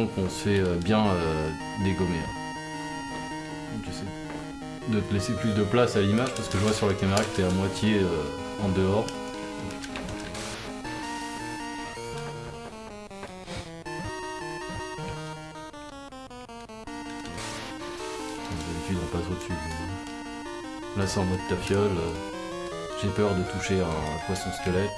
qu'on se fait euh, bien euh, dégommer. hein. J'essaie de te laisser plus de place à l'image parce que je vois sur la caméra que t'es à moitié euh, en dehors. D'habitude on passe au-dessus. Là c'est en mode tafiole. J'ai peur de toucher un poisson squelette.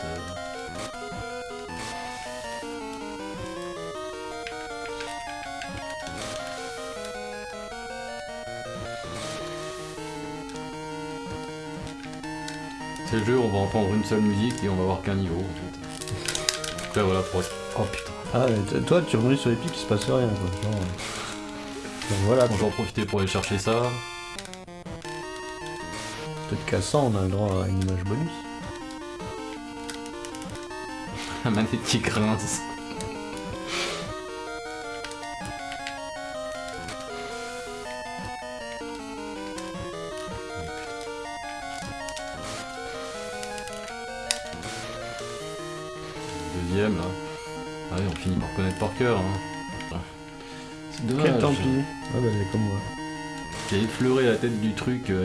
Euh. Le jeu, on va entendre une seule musique et on va voir qu'un niveau en fait. Donc là voilà, pour... Oh putain. Ah, mais toi, tu remontes sur les pics, il se passe rien, quoi. Genre. euh, Donc voilà, Bon, je vais en profiter pour aller chercher ça. peut-être qu'à 100, on a le droit à une image bonus. La manette qui grince.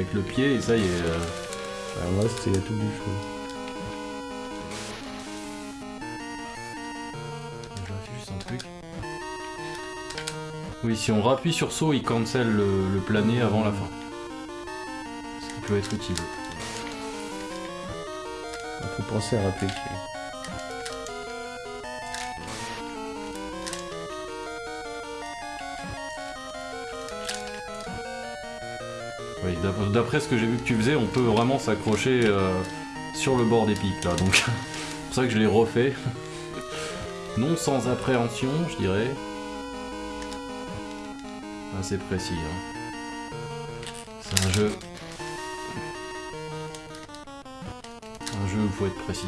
Avec le pied et ça y est. euh, Alors moi, c'était tout. Je vérifie juste un truc. Oui, si on rappuie sur saut, il cancel le, le plané avant la fin. Ce qui peut être utile. Il faut penser à rappeler d'après ce que j'ai vu que tu faisais, on peut vraiment s'accrocher euh, sur le bord des pics là, donc c'est pour ça que je l'ai refait. non sans appréhension, je dirais. Assez précis. hein. C'est un jeu. Un jeu où il faut être précis.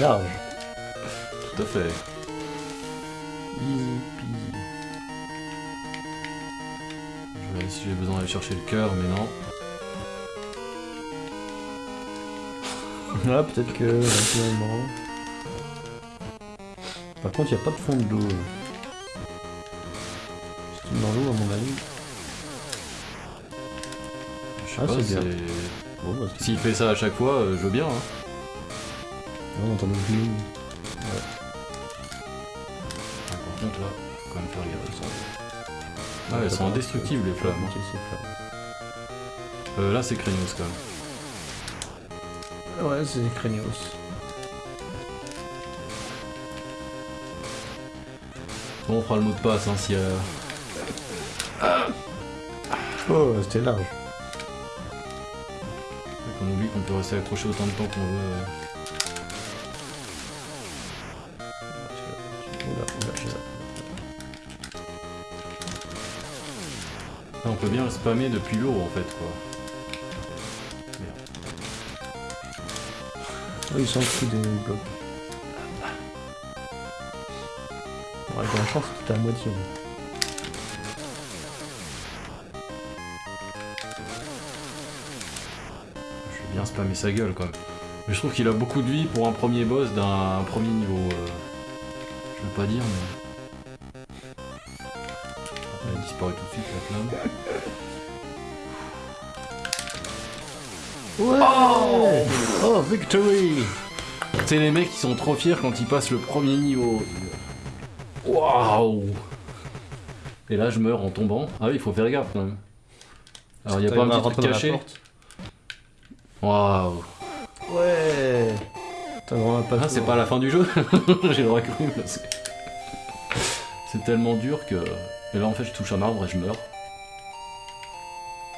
Large. Tout à fait. Je vais si j'ai besoin d'aller chercher le cœur, mais non. Ah, peut-être que finalement. Par contre, il n'y a pas de fond de l'eau. C'est dans l'eau, à mon avis. Je sais Ah, pas, c'est bien. Bon, bah, S'il fait ça à chaque fois, euh, je veux bien. Hein. Non, on t'en oublie une. Ah, Par contre, là, faut quand même faire gaffe. Ah, elles sont indestructibles les flammes. Euh, là, c'est Craignos quand même. Ouais, c'est Craignos. Bon, on fera le mot de passe hein, y a. Oh, c'était large. qu'on oublie qu'on peut rester accroché autant de temps qu'on veut. euh. Peut bien le spammer depuis l'eau en fait quoi. Oh, ils s'en foutent des blocs. Bon, avec la chance, c'était à moitié. Je vais bien spammer sa gueule quand même. Mais je trouve qu'il a beaucoup de vie pour un premier boss d'un premier niveau. euh. Je veux pas dire mais. Elle a disparu tout de suite la flamme. Ouais Oh, victory C'est les mecs qui sont trop fiers quand ils passent le premier niveau. Waouh Et là je meurs en tombant. Ah oui, il faut faire gaffe quand même. Alors il y a pas un petit truc caché Waouh Ouais T'as vraiment pas Ah, c'est pas la fin du jeu J'ai le cru, mais c'est... C'est tellement dur que... Et là en fait je touche un arbre et je meurs.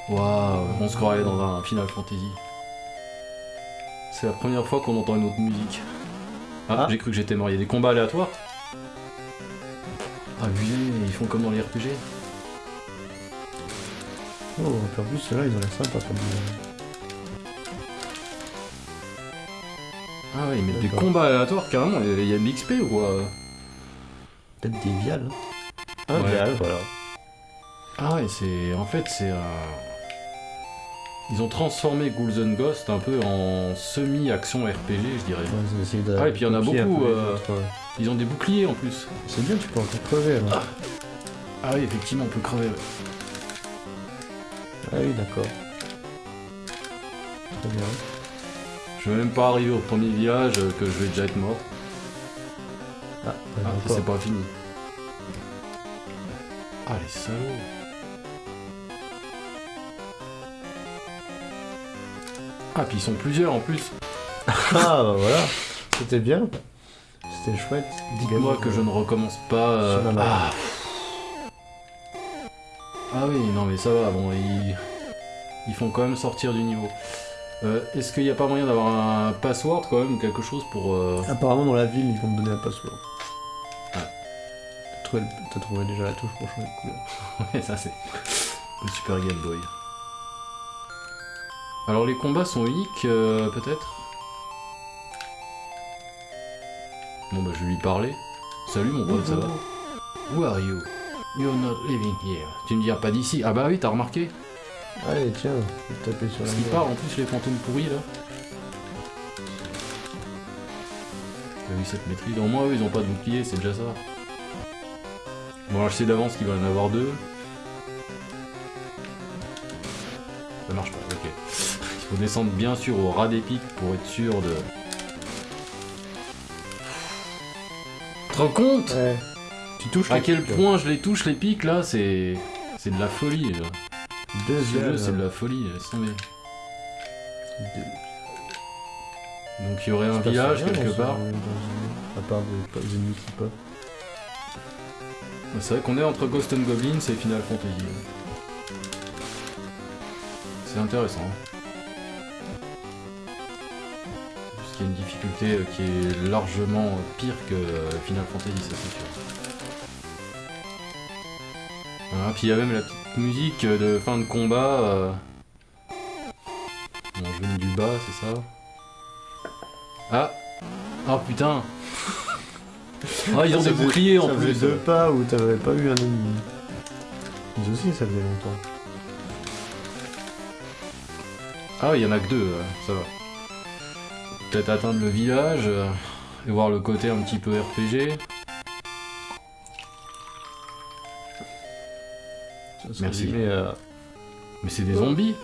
Waouh On se croirait dans un Final Fantasy. C'est la première fois qu'on entend une autre musique. Ah, Ah. j'ai cru que j'étais mort. Il y a des combats aléatoires Ah oui, ils font comme dans les RPG. Oh, en plus, ceux-là, ils ont l'air sympas comme... Ah ouais, ils mettent des combats aléatoires carrément. Il y a- de l'XP ou quoi Peut-être des viales. Ouais. Un vial, voilà. Ah ouais, c'est. En fait, c'est un. Ils ont transformé Ghouls and Ghost un peu en semi-action RPG, je dirais. Ouais, de Ah, et puis il y en a beaucoup, euh. Ils ont des boucliers en plus. C'est bien, tu peux encore crever là. Ah oui, effectivement, on peut crever. ouais. Ah oui, d'accord. Très bien. Je vais même pas arriver au premier village euh, que je vais déjà être mort. Ah, Ah, c'est pas fini. Ah, les salauds. Ah, puis ils sont plusieurs en plus. Ah, bah voilà. C'était bien. C'était chouette. Dites-moi que je ne recommence pas. euh. Ah. Ah oui, non mais ça va, bon, ils, ils font quand même sortir du niveau. Euh, Est-ce qu'il n'y a pas moyen d'avoir un password quand même ou quelque chose pour... euh, Apparemment, dans la ville, ils vont me donner un password. Ah. T'as trouvé, le- t'as trouvé déjà la touche pour changer de couleur. Ouais, ça c'est le Super Game Boy. Alors les combats sont uniques, euh, peut-être Bon bah je vais lui parler. Salut mon pote, ça va Who are you? You're not living here. Tu me viens pas d'ici Ah bah oui, t'as remarqué Allez, tiens, je vais taper sur la Parce qu'ils parlent en plus les fantômes pourris là. T'as vu cette maîtrise Au moins eux ils ont pas de bouclier, c'est déjà ça. Bon alors je sais d'avance qu'il va y en avoir deux. Ça marche pas, ok. Il faut descendre bien sûr au ras des pics pour être sûr de... Tu te rends compte Ouais. Tu touches À quel pics, point je les touche les pics là, c'est... C'est de la folie là. Ce Deuxième. jeu c'est de la folie, laisse tomber. Deux. Donc il y aurait un village rien quelque part. À part des, des ennemis qui pop. C'est vrai qu'on est entre Ghost and Goblins et Final Fantasy. C'est intéressant. Y a une difficulté euh, qui est largement pire que euh, Final Fantasy, ça c'est sûr. Voilà, puis il y a même la petite musique de fin de combat. Euh... Je viens du bas, c'est ça Ah Oh putain Ah, ils ont des boucliers en ça plus deux pas où t'avais pas eu un ennemi. Nous aussi, ça faisait longtemps. Ah, il y en a que deux, euh, ça va. Peut-être atteindre le village euh, et voir le côté un petit peu RPG. Ça Merci. à- Mais c'est des zombies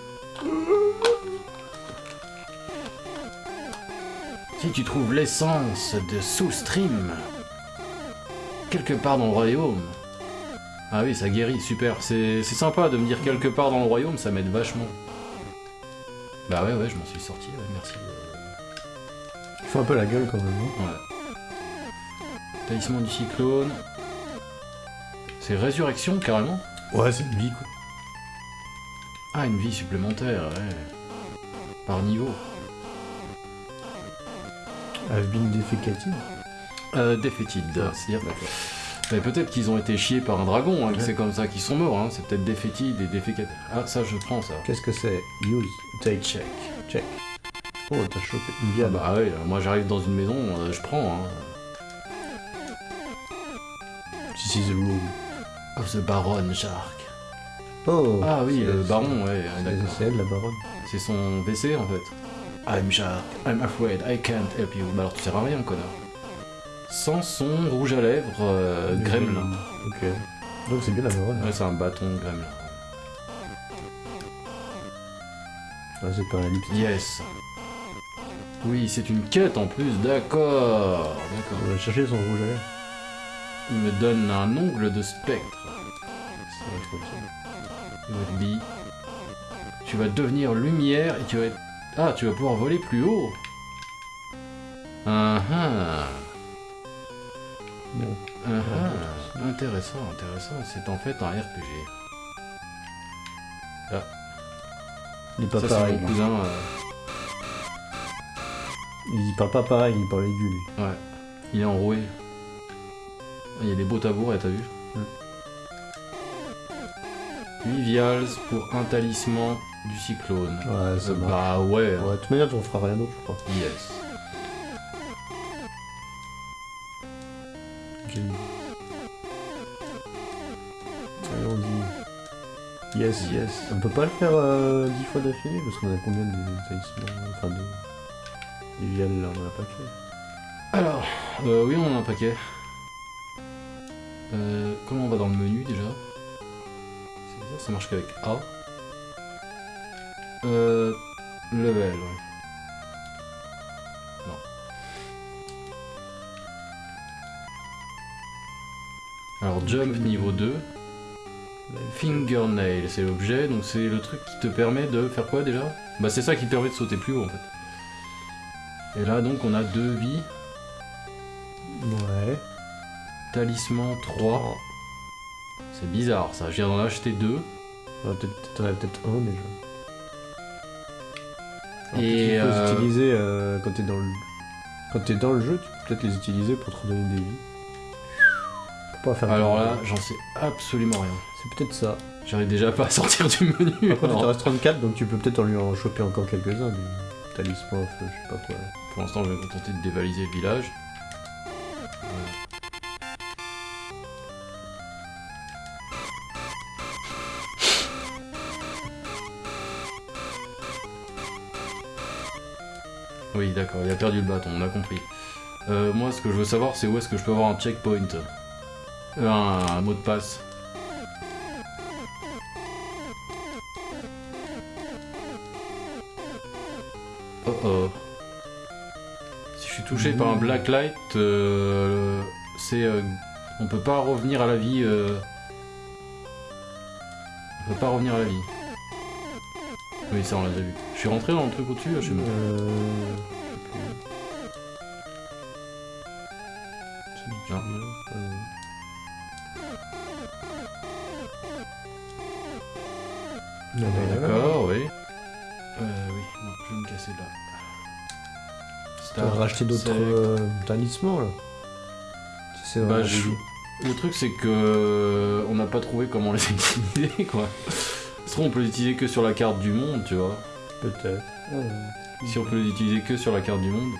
Si tu trouves l'essence de Soulstream quelque part dans le royaume. Ah oui, ça guérit, super. C'est c'est sympa de me dire quelque part dans le royaume, ça m'aide vachement. Bah ouais, ouais, je m'en suis sorti, ouais, merci. Faut un peu la gueule quand même. hein. Ouais. Talisman du cyclone. C'est résurrection carrément? Ouais, c'est une vie quoi. Ah, une vie supplémentaire, ouais. Par niveau. I've been defecated. Euh, defeated, c'est-à-dire... Mais peut-être qu'ils ont été chiés par un dragon, hein, Ouais. c'est comme ça qu'ils sont morts, hein. c'est peut-être defeated et defecated. Ah, ça je prends ça. Qu'est-ce que c'est? Use, take, Check. check. Oh, t'as chopé une Ah viande. bah ouais, moi j'arrive dans une maison, euh, je prends. Hein. This is the room. Of the Baron Shark. Oh Ah oui, le baron, ouais, c'est- elle la baronne. C'est son WC en fait. I'm Shark, I'm afraid, I can't help you. Bah alors tu sers à rien, connard. Sans son rouge à lèvres, euh, gremlin. Ok. Donc c'est bien la baronne. Ouais, c'est un bâton gremlin. Ah, c'est pas un. Yes. Oui, c'est une quête en plus, d'accord. D'accord. On va chercher son rouge à lèvres. Il me donne un ongle de spectre. Ça va être ok. Tu vas devenir lumière et tu vas être... Ah, tu vas pouvoir voler plus haut. Ah ah. Bon. Ah ah. Intéressant, intéressant. C'est en fait un RPG. Il est pas Ça, c'est pareil. mon cousin. euh, Il parle pas pareil, il parle aigu lui. Ouais. Il est enroué. Il y a des beaux tabourets, t'as vu Hmm. 8 vials pour un talisman du cyclone. Ouais, ça Euh, bah ouais. Ouais, de toute manière, on fera rien d'autre, je crois. Yes. Dit. Yes, yes. On peut pas le faire euh, 10 fois d'affilée parce qu'on a combien de talismans Enfin, de. Viales là, a pas fait. Alors, euh, oui, on en a un paquet. Euh, comment on va dans le menu déjà? Ça marche qu'avec A. Euh, level, ouais. Non. Alors, jump niveau 2. Fingernail, c'est l'objet, donc c'est le truc qui te permet de faire quoi déjà? Bah c'est ça qui te permet de sauter plus haut en fait. Et là donc on a deux vies, Ouais. talisman 3. C'est bizarre ça, je viens d'en acheter deux. On va peut-être t'en as peut-être un déjà. Alors, Et, tu peux euh, les utiliser euh, quand t'es dans le. Quand t'es dans le jeu, tu peux peut-être les utiliser pour te redonner des vies. Pour pas faire Alors là, j'en sais absolument rien. C'est peut-être ça. J'arrive déjà pas à sortir du menu. Par contre, il te reste 34, donc tu peux peut-être en lui en choper encore quelques-uns. Je pas. Pour l'instant, je vais me contenter de dévaliser le village. Oui, d'accord, il a perdu le bâton, on a compris. Euh, moi, ce que je veux savoir, c'est où est-ce que je peux avoir un checkpoint. Euh, un mot de passe. Oh. Si je suis touché par un black light, euh, c'est. euh, on peut pas revenir à la vie. euh, On peut pas revenir à la vie. Oui, ça on l'a déjà vu. Je suis rentré dans le truc au-dessus, je sais même pas. Euh. Non. Euh, D'accord, Tu vas racheter d'autres euh, talismans là. C'est Bah, Le truc, c'est que euh, on n'a pas trouvé comment les utiliser, quoi. Ça on peut les utiliser que sur la carte du monde, tu vois. Peut-être. Ouais. Si on peut les utiliser que sur la carte du monde.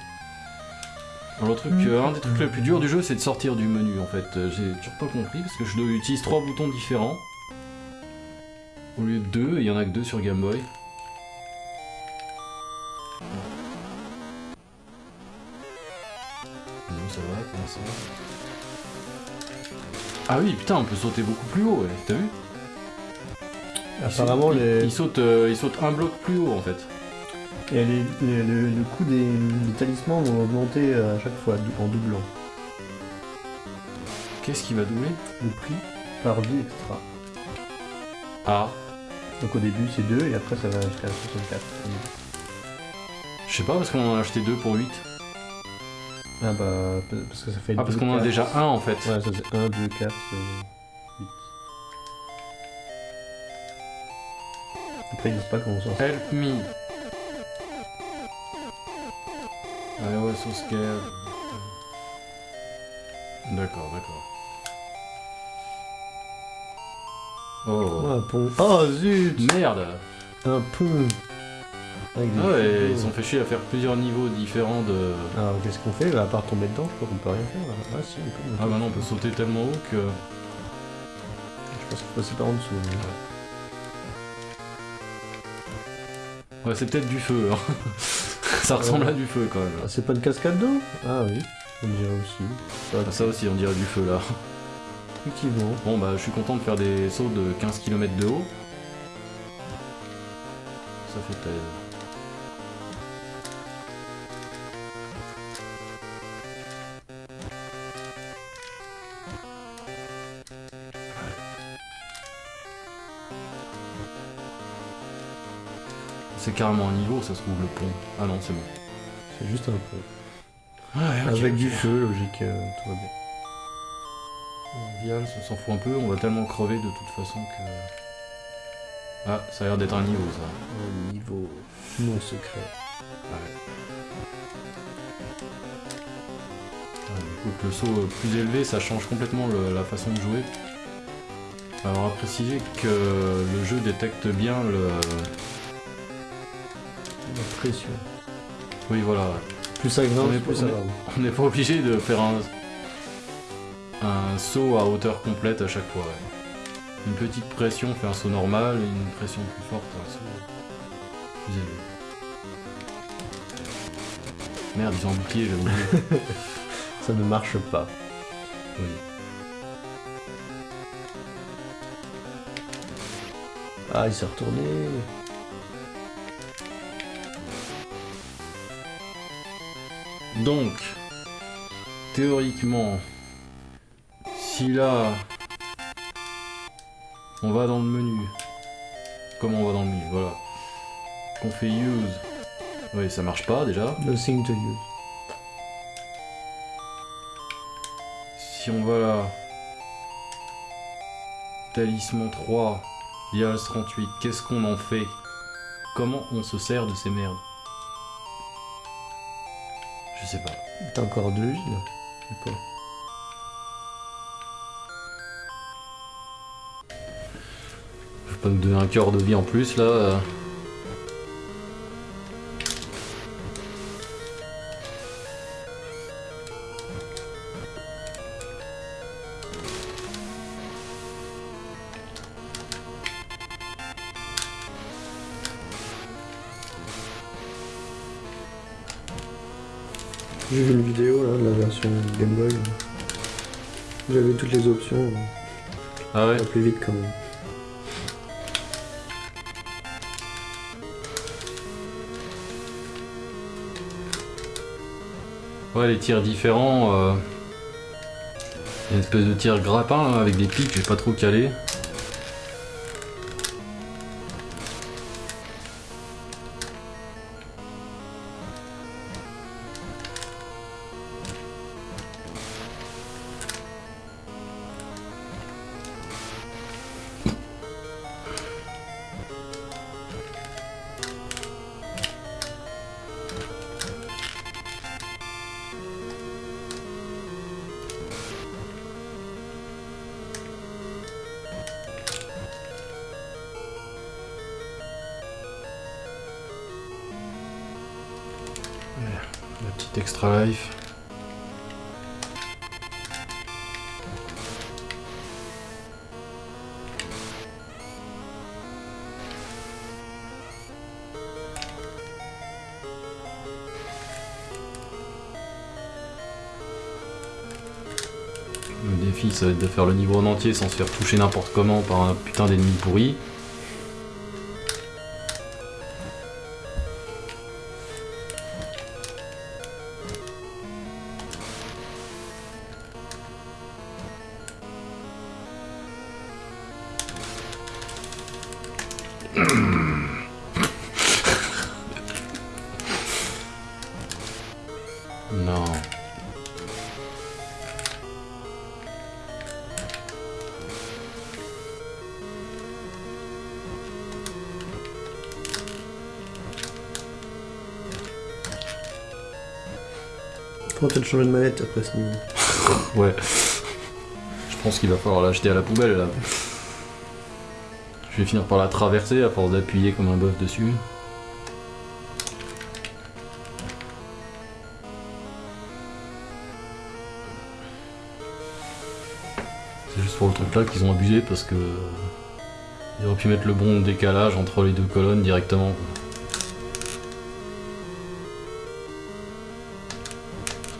Alors, le truc, euh, un des trucs les plus durs du jeu, c'est de sortir du menu, en fait. Euh, J'ai toujours pas compris, parce que je dois- utilise trois boutons différents. Au lieu de deux, et il y en a que deux sur Game Boy. Ah oui, putain, on peut sauter beaucoup plus haut, ouais. T'as vu Apparemment, il- les... il, saute, euh, il saute un bloc plus haut, en fait. et les- les- le, le coût des, des talismans vont augmenter euh, à chaque fois en doublant. Qu'est-ce qui va doubler Le prix par vie extra. Ah, Donc au début c'est 2 et après ça va jusqu'à 64. je sais pas, parce qu'on en a acheté deux pour 8. Ah bah parce que ça fait Ah, parce qu'on en a déjà un, en fait. Ouais, ça c'est 1, 2, 4, 8. Après ils disent pas comment ça. Help me. I was so scared. D'accord, d'accord. Oh. Oh, un pont. Oh zut Merde Un pont Avec des Ah ouais, ils sont fait chier à faire plusieurs niveaux différents de... Alors qu'est-ce qu'on fait bah, À part tomber dedans, je crois qu'on peut rien faire. là. Ah si, on peut. Ah bah non, on peut sauter tellement haut que... Je pense qu'il faut passer par en dessous. mais- Ouais, c'est peut-être du feu, hein. Ça ressemble à du feu, quand même. Ah, c'est pas une cascade d'eau? Ah oui, on dirait aussi. Ça, Ah, Ça aussi, on dirait du feu, là. effectivement. Bon bah je suis content de faire des sauts de 15 km de haut. Ça fait plaisir. Carrément un niveau, ça se trouve le pont. Ah non, c'est bon. C'est juste un pont. Ouais, Avec du feu, logique, euh, tout va bien. On s'en fout un peu, on va tellement crever de toute façon que. Ah, ça a l'air d'être un niveau ça. Un niveau non secret. Ah, écoute, le saut euh, plus élevé, ça change complètement le- la façon de jouer. Alors à préciser que le jeu détecte bien le. La pression. Oui voilà, Plus ça grimpe, On est- plus ça on n'est pas obligé de faire un un saut à hauteur complète à chaque fois. ouais. Une petite pression fait un saut normal, et une pression plus forte un saut plus élevé. Merde, ils ont un bouclier, j'ai oublié. Ça ne marche pas. Oui. Ah, il s'est retourné. Donc, théoriquement, si là, on va dans le menu, comment on va dans le menu, voilà, qu'on fait use, oui ça marche pas déjà, Nothing to use. si on va là, talisman 3, Vials 38, qu'est-ce qu'on en fait? Comment on se sert de ces merdes? Je sais pas. T'as encore deux vies là Je sais pas. Je pas nous donner un cœur de vie en plus là. Vidéo là de la version Game Boy. J'avais toutes les options. Ah ouais plus vite quand même. Ouais, les tirs différents. euh, il y a une espèce de tir grappin là, avec des pics, j'ai pas trop calé. Ça va être de faire le niveau en entier sans se faire toucher n'importe comment par un putain d'ennemi pourri. Manette après ce. Ouais. Je pense qu'il va falloir l'acheter à la poubelle là. Je vais finir par la traverser à force d'appuyer comme un bœuf dessus. C'est juste pour le truc là qu'ils ont abusé parce que. Ils auraient pu mettre le bon décalage entre les deux colonnes directement. quoi.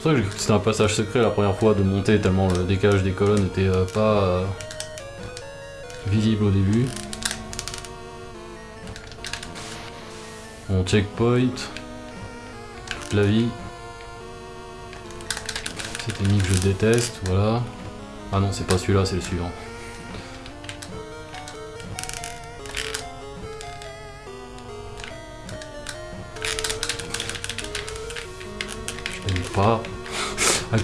C'est ça que c'était un passage secret la première fois de monter tellement le décalage des colonnes n'était euh, pas euh, visible au début. Mon checkpoint. Toute la vie. Cet ennemi que je déteste, voilà. Ah non, c'est pas celui-là, c'est le suivant.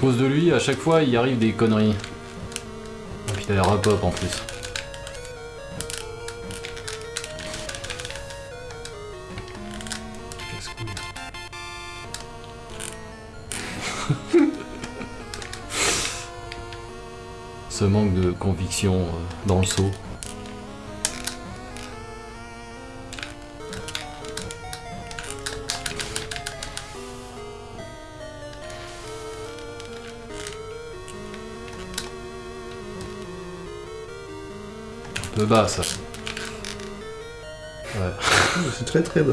Cause de lui, à chaque fois, il arrive des conneries. Et puis t'as l'air pop en plus. Ce manque de conviction euh, dans le saut. Peu bas ça. Ouais. C'est très très bas.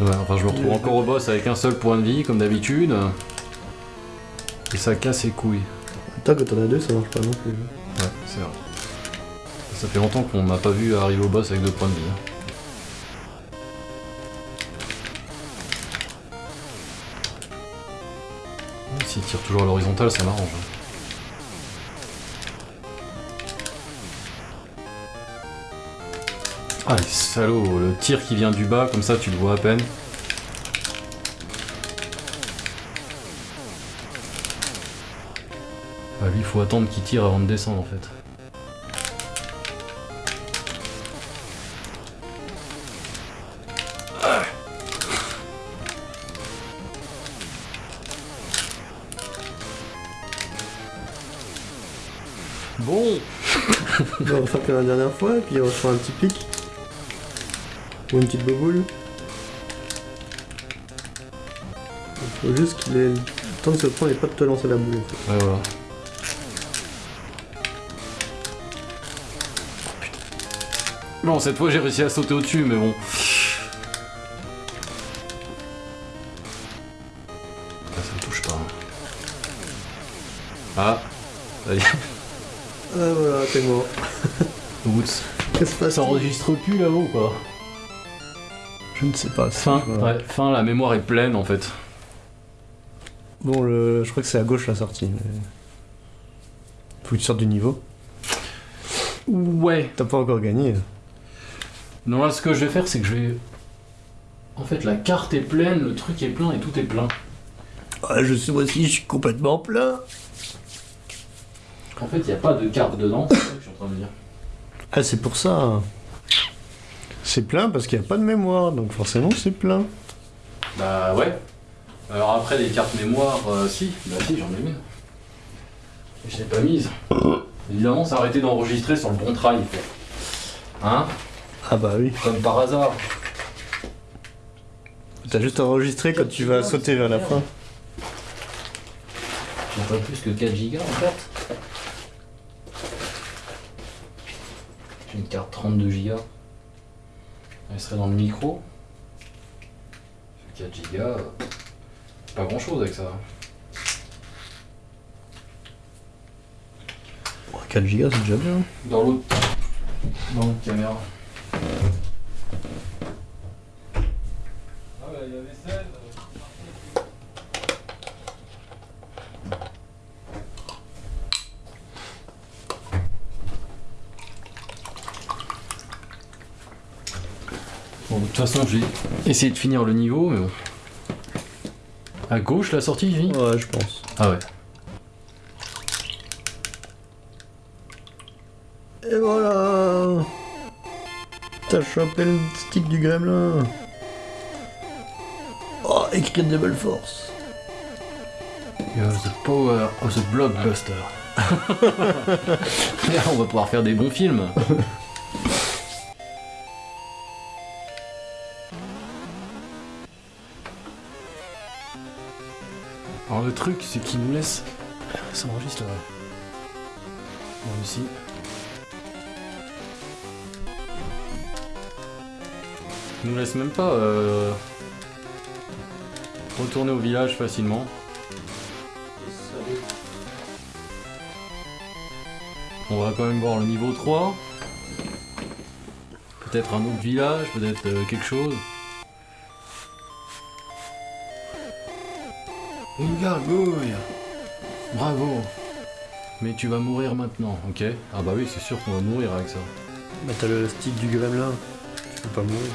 Ouais, enfin je me retrouve encore au boss avec un seul point de vie comme d'habitude. Et ça casse les couilles. Attends, quand on a deux, ça marche pas non plus. Ouais, c'est vrai. Ça fait longtemps qu'on m'a pas vu arriver au boss avec deux points de vie. hein. S'il tire toujours à l'horizontale, ça m'arrange. Ah les salauds, le tir qui vient du bas, comme ça tu le vois à peine. Ah, lui, il faut attendre qu'il tire avant de descendre en fait. Bon On va faire comme la dernière fois, puis on faire un petit pic. Une petite boboule. Il faut juste qu'il ait le temps de se prendre et pas de te lancer la boule. en fait. Ouais, voilà. Bon, cette fois j'ai réussi à sauter au-dessus, mais bon. Ah, ça me touche pas. hein. Ah, est. Ah voilà, t'es mort. Oups. Qu'est-ce qui se passe Ça enregistre plus là-haut, quoi. Je ne sais pas. Fin, ouais, fin, la mémoire est pleine en fait. Bon, le... je crois que c'est à gauche la sortie. Mais... Faut que tu sortes du niveau. Ouais. T'as pas encore gagné. Non, là, ce que je vais faire, c'est que je vais. En fait, la carte est pleine, le truc est plein et tout est plein. Ah, je sais aussi, je suis complètement plein. En fait, il n'y a pas de carte dedans, c'est ça que je suis en train de dire. Ah, c'est pour ça. C'est plein parce qu'il n'y a pas de mémoire, donc forcément c'est plein. Bah ouais. Alors après, les cartes mémoire, euh, si, bah si, j'en ai une. Je l'ai pas mise. Évidemment, ça a arrêté d'enregistrer sur le bon trail. Hein? Ah bah oui. Comme par hasard. T'as juste enregistré quand tu vas sauter vers la fin. J'ai pas plus que 4 gigas en carte. J'ai une carte 32 gigas. Elle serait dans le micro. 4 gigas. Pas grand chose avec ça. 4 gigas, c'est déjà bien. Dans l'autre. Dans l'autre caméra. Ah bah il y avait celle. Bon, de toute façon, j'ai essayé de finir le niveau, mais bon. À gauche, la sortie, Ouais, je pense. Ah ouais. Et voilà T'as chopé le stick du gremlin Oh, écrit Double Force You have the power of the blockbuster. On va pouvoir faire des bons films. truc, c'est qu'il nous laisse... Ça enregistre, ouais. Bon, ici. Il nous laisse même pas euh, retourner au village facilement. On va quand même voir le niveau 3. Peut-être un autre village, peut-être euh, quelque chose. Gargouille Bravo Mais tu vas mourir maintenant, ok? Ah bah oui, c'est sûr qu'on va mourir avec ça. Bah t'as le stick du gremlin. Tu peux pas mourir.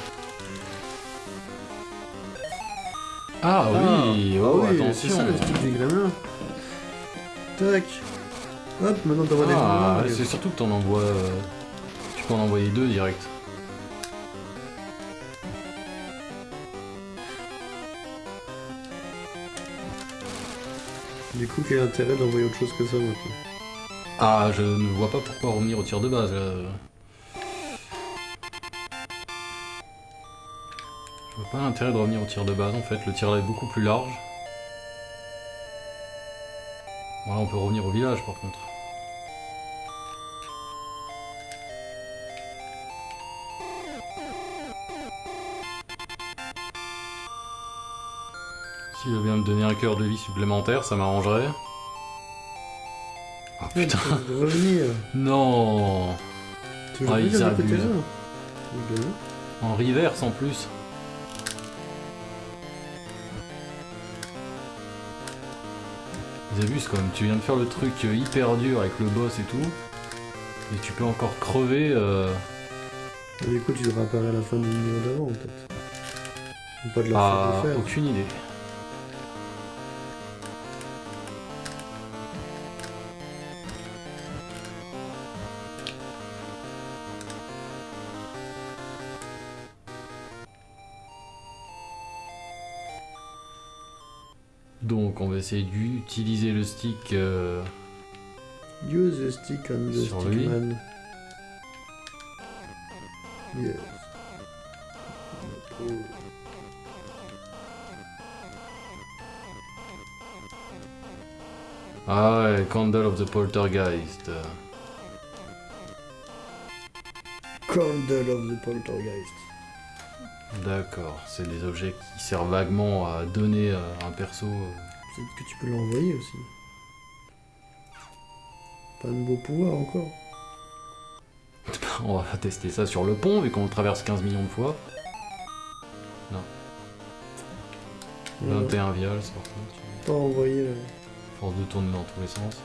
Ah, oui Oh, Ah oui, attention c'est ça le stick du gremlin. Tac Hop, maintenant t'envoies des Ah, gremlins. c'est surtout que t'en envoies... euh, Tu peux en envoyer deux direct. Du coup, quel intérêt d'envoyer autre chose que ça Ah, je ne vois pas pourquoi revenir au tir de base, là. Je vois pas l'intérêt de revenir au tir de base, en fait. Le tir là est beaucoup plus large. Voilà, on peut revenir au village, par contre. Donner un cœur de vie supplémentaire, ça m'arrangerait. Ah putain, revenir. non Tu veux Ah, ils abusent. En reverse en plus. Ils abusent quand même, tu viens de faire le truc euh, hyper dur avec le boss et tout. Et tu peux encore crever. euh, Mais Du coup, tu devras apparaître à la fin du niveau d'avant, peut-être. Ou pas de la Ah, de faire. aucune idée. Essayer d'utiliser le stick euh, Use the stick on the Sur lui. stickman. Yes. Oh. Ah ouais, Candle of the Poltergeist. euh, Candle of the Poltergeist. D'accord, c'est des objets qui servent vaguement à donner euh, un perso. Euh, Peut-être que tu peux l'envoyer aussi. Pas de beau pouvoir encore. On va tester ça sur le pont, vu qu'on le traverse 15 millions de fois. Voilà. 21 vials, c'est par contre. Pas envoyer là. Force de tourner dans tous les sens.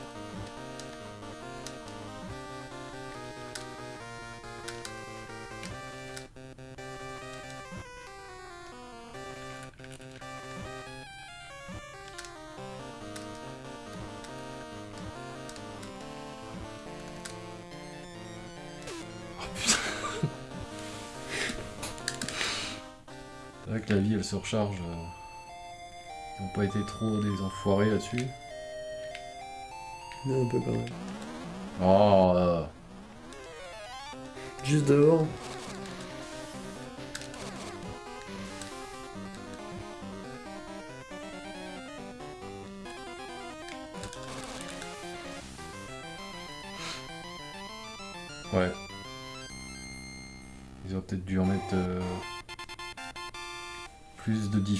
Elle se recharge. euh. Ils ont pas été trop des enfoirés là-dessus. Mais un peu quand même. Oh, euh, Juste devant.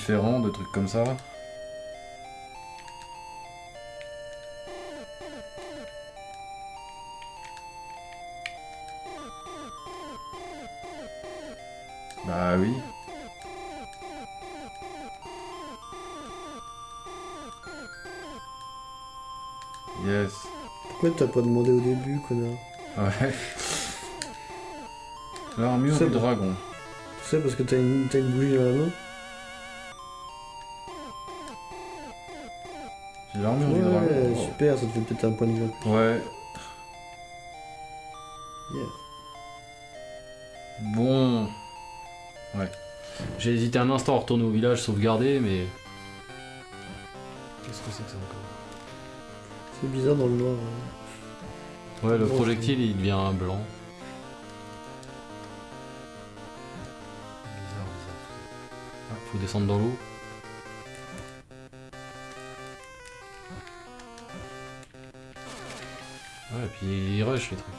Différents, de trucs comme ça. Bah oui. Yes. Pourquoi t'as pas demandé au début, connard Ouais. L'armure C'est du dragon. Tu sais, parce que t'as une, t'as une bougie dans la main l'armure du Ouais, dragon. super, ça te fait peut-être un point de vie. Ouais. Yeah. Bon. Ouais. J'ai hésité un instant à retourner au village sauvegarder, mais. Qu'est-ce que c'est que ça encore C'est bizarre dans le noir. hein. Ouais, le Bon, projectile il devient blanc. Bizarre, bizarre. Ah, faut descendre dans l'eau. Ouais, et puis il rush les trucs.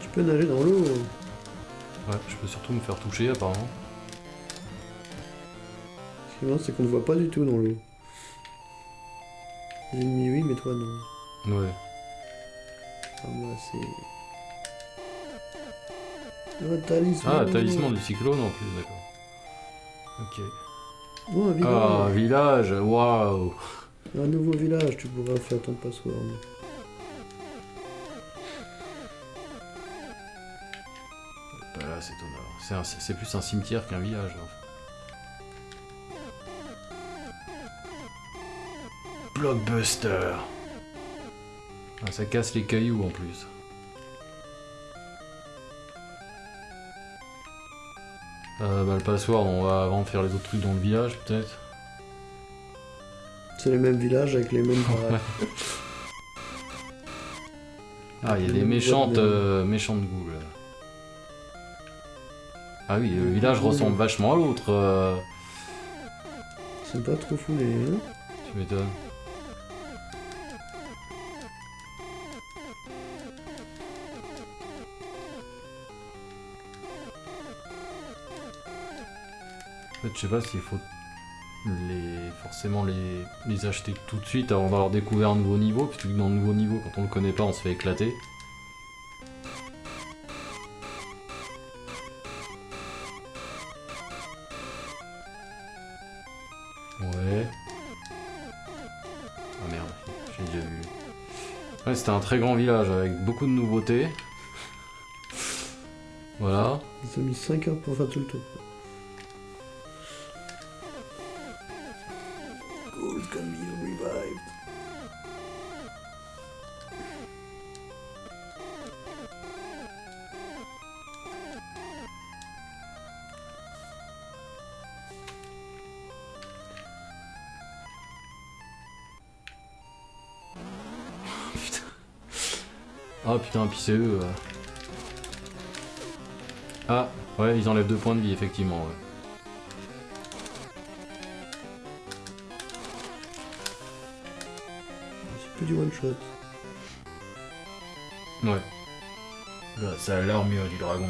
Tu peux nager dans l'eau. Ouais, je peux surtout me faire toucher apparemment. Ce qui est marrant, c'est qu'on ne voit pas du tout dans l'eau. Les ennemis, oui, mais toi, non. Ouais. Ah, moi, c'est... Oh, talisman. Ah, talisman du cyclone en plus, d'accord. Ok. Oh, un village. Ah, village, waouh Un nouveau village, tu pourras faire ton password. C'est plus un cimetière qu'un village. Blockbuster Ah, Ça casse les cailloux en plus. Euh, bah, le password, on va avant faire les autres trucs dans le village, peut-être. C'est les mêmes villages avec les mêmes. Ah, il y a des méchantes, euh, méchantes ghouls. Ah oui, le Les village ghouls. ressemble vachement à l'autre. euh, sont pas trop foulés, hein Tu m'étonnes. En fait, je sais pas s'il faut les, forcément les, les acheter tout de suite avant d'avoir découvert un nouveau niveau, puisque dans le nouveau niveau, quand on le connaît pas, on se fait éclater. C'était un très grand village avec beaucoup de nouveautés. Voilà. Ils ont mis 5 heures pour faire tout le tour. Puis c'est eux. euh. Ah, ouais, ils enlèvent deux points de vie, effectivement. Ouais. C'est plus du one shot. Ouais. Là, c'est l'armure du dragon.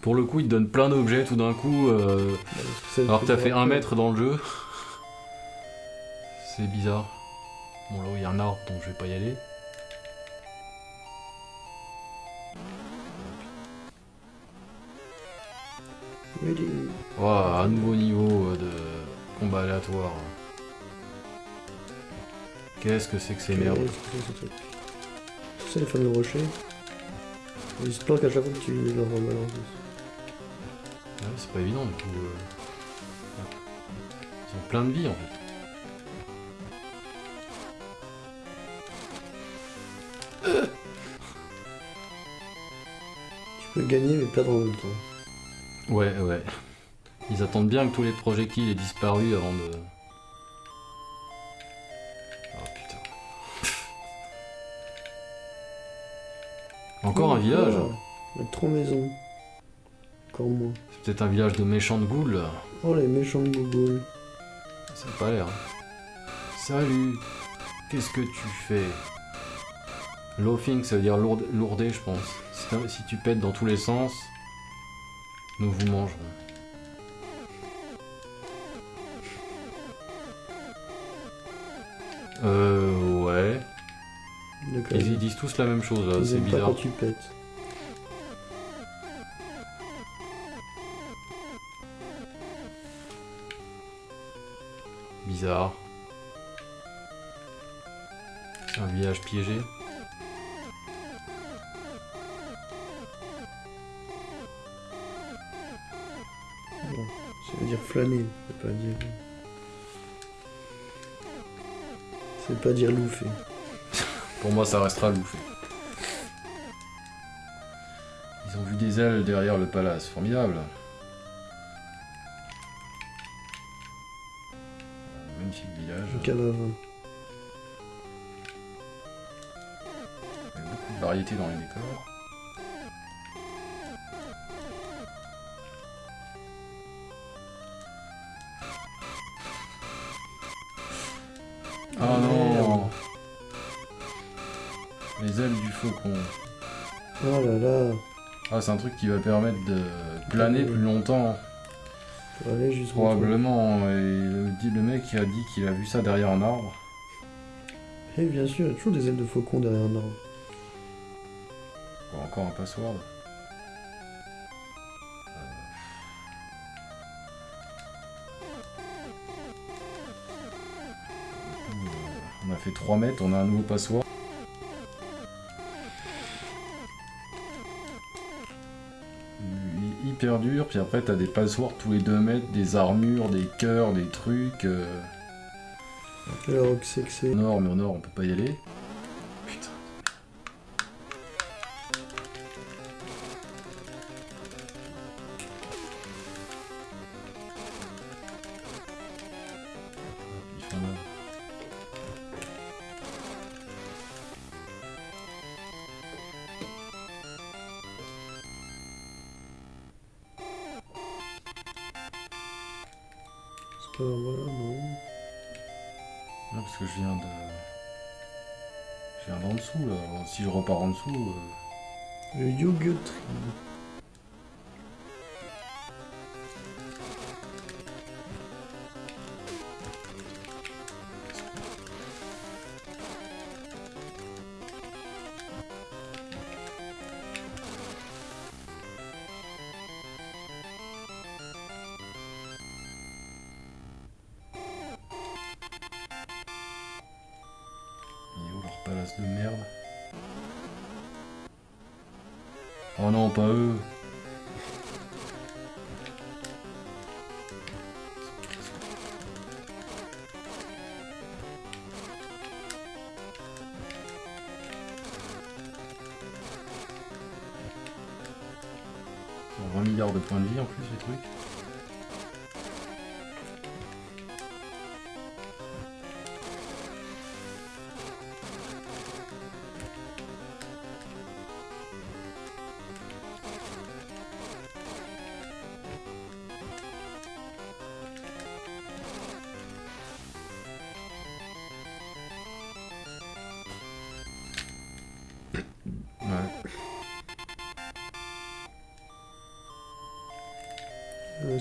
Pour le coup, il te donne plein d'objets tout d'un coup, euh, alors que t'as fait un mètre dans le jeu. C'est bizarre. Bon, là où il y a un arbre, donc je vais pas y aller. Oh, un nouveau niveau euh, de combat aléatoire. Qu'est-ce que c'est que ces merdes c'est sais les fameux rochers Ils se planquent à chaque fois que tu leur plus. Ouais, c'est pas évident du coup. euh. Ils ont plein de vie en fait. Tu peux gagner mais perdre en même temps. Ouais, ouais. Ils attendent bien que tous les projectiles aient disparu avant de. Oh putain. Encore un village Oh, trois maisons. Encore moins. C'est peut-être un village de méchants de ghouls. Oh les méchants de Google. Ça n'a pas l'air. Salut Qu'est-ce que tu fais? Loafing, ça veut dire lourde, lourder, je pense. Si tu pètes dans tous les sens, nous vous mangerons. Euh, ouais. Ils, ils disent tous la même chose, c'est aiment pas bizarre. quand tu pètes. Bizarre. C'est un village piégé. Flâner, c'est pas dire. C'est pas dire loufer. Pour moi, ça restera louffé. Ils ont vu des ailes derrière le palace. Formidable. Magnifique village. Un cadavre. Il y a beaucoup de variété dans les décors. Ah non Les ailes du faucon. Oh là là. Ah, c'est un truc qui va permettre de planer plus longtemps, Faut aller jusqu'au probablement. Et le, mec qui a dit qu'il a vu ça derrière un arbre. Et bien sûr, il y a toujours des ailes de faucon derrière un arbre. Encore un password. Fait 3 mètres, on a un nouveau est Hyper dur, puis après t'as des passwords tous les 2 mètres, des armures, des cœurs, des trucs. euh, c'est que c'est. Nord, mais au nord on peut pas y aller.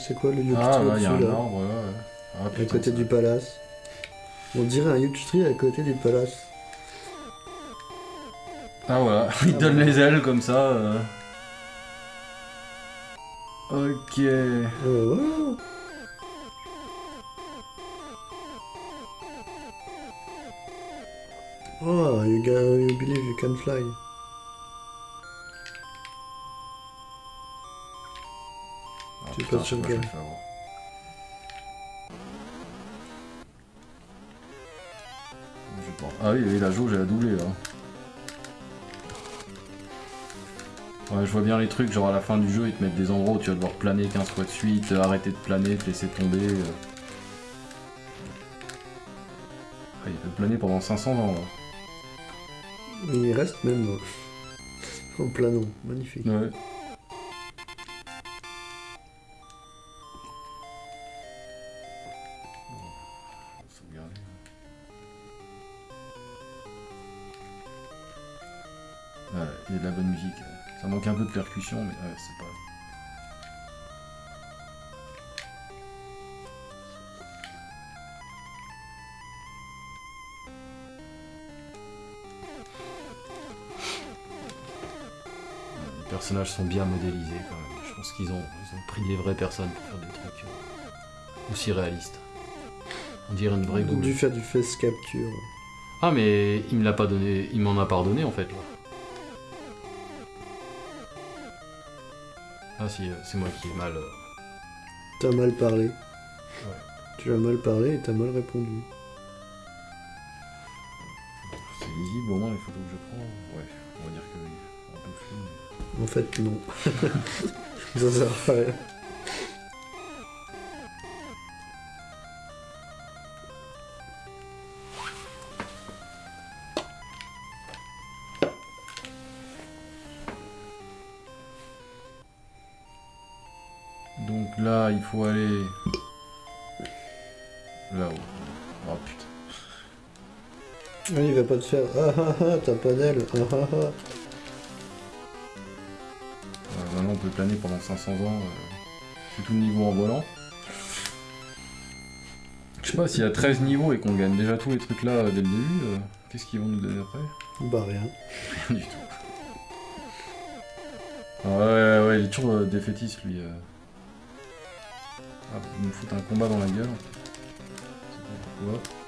C'est quoi le Ah, tree là, il y a un arbre. Ah, À côté ça- du palace. On dirait un huge tree à côté du palace. Ah voilà, il Ah, donne bon. les ailes comme ça. euh. Ok. Euh, voilà. Oh, you, ga- you believe you can fly. Tu je sais sur pas, Ah oui, la jauge elle a doublé là. Ouais, je vois bien les trucs, genre à la fin du jeu, ils te mettent des endroits où tu vas devoir planer 15 fois de suite, euh, arrêter de planer, te laisser tomber. euh. Ah, il peut planer pendant 500 ans là. Mais il reste même euh, en planant. Magnifique. Ouais. Percussion, mais ouais, c'est pas. Les personnages sont bien modélisés quand même. Je pense qu'ils ont, ils ont pris des vraies personnes pour faire des trucs euh, aussi réalistes. On dirait une vraie ont goule. dû faire du face capture. Ah mais il me l'a pas donné, il m'en a pardonné en fait là. Ah si, euh, c'est moi qui ai mal. euh, T'as mal parlé. Tu as mal parlé et t'as mal répondu. C'est lisible au moins les photos que je prends. Ouais, on va dire que oui, En fait, non. Ça sert à rien. Faire Ah ah ah, t'as pas d'aile. Ah ah ah. Euh, maintenant, on peut planer pendant 500 ans. Euh, tout le niveau en volant. Je sais pas, s'il y a 13 niveaux et qu'on gagne déjà tous les trucs là euh, dès le début, euh, qu'est-ce qu'ils vont nous donner après? Bah rien. Rien du tout. Ah ouais, ouais, ouais, il est toujours défaitiste lui. euh. Ah, il me fout un combat dans la gueule. Je sais pas pourquoi.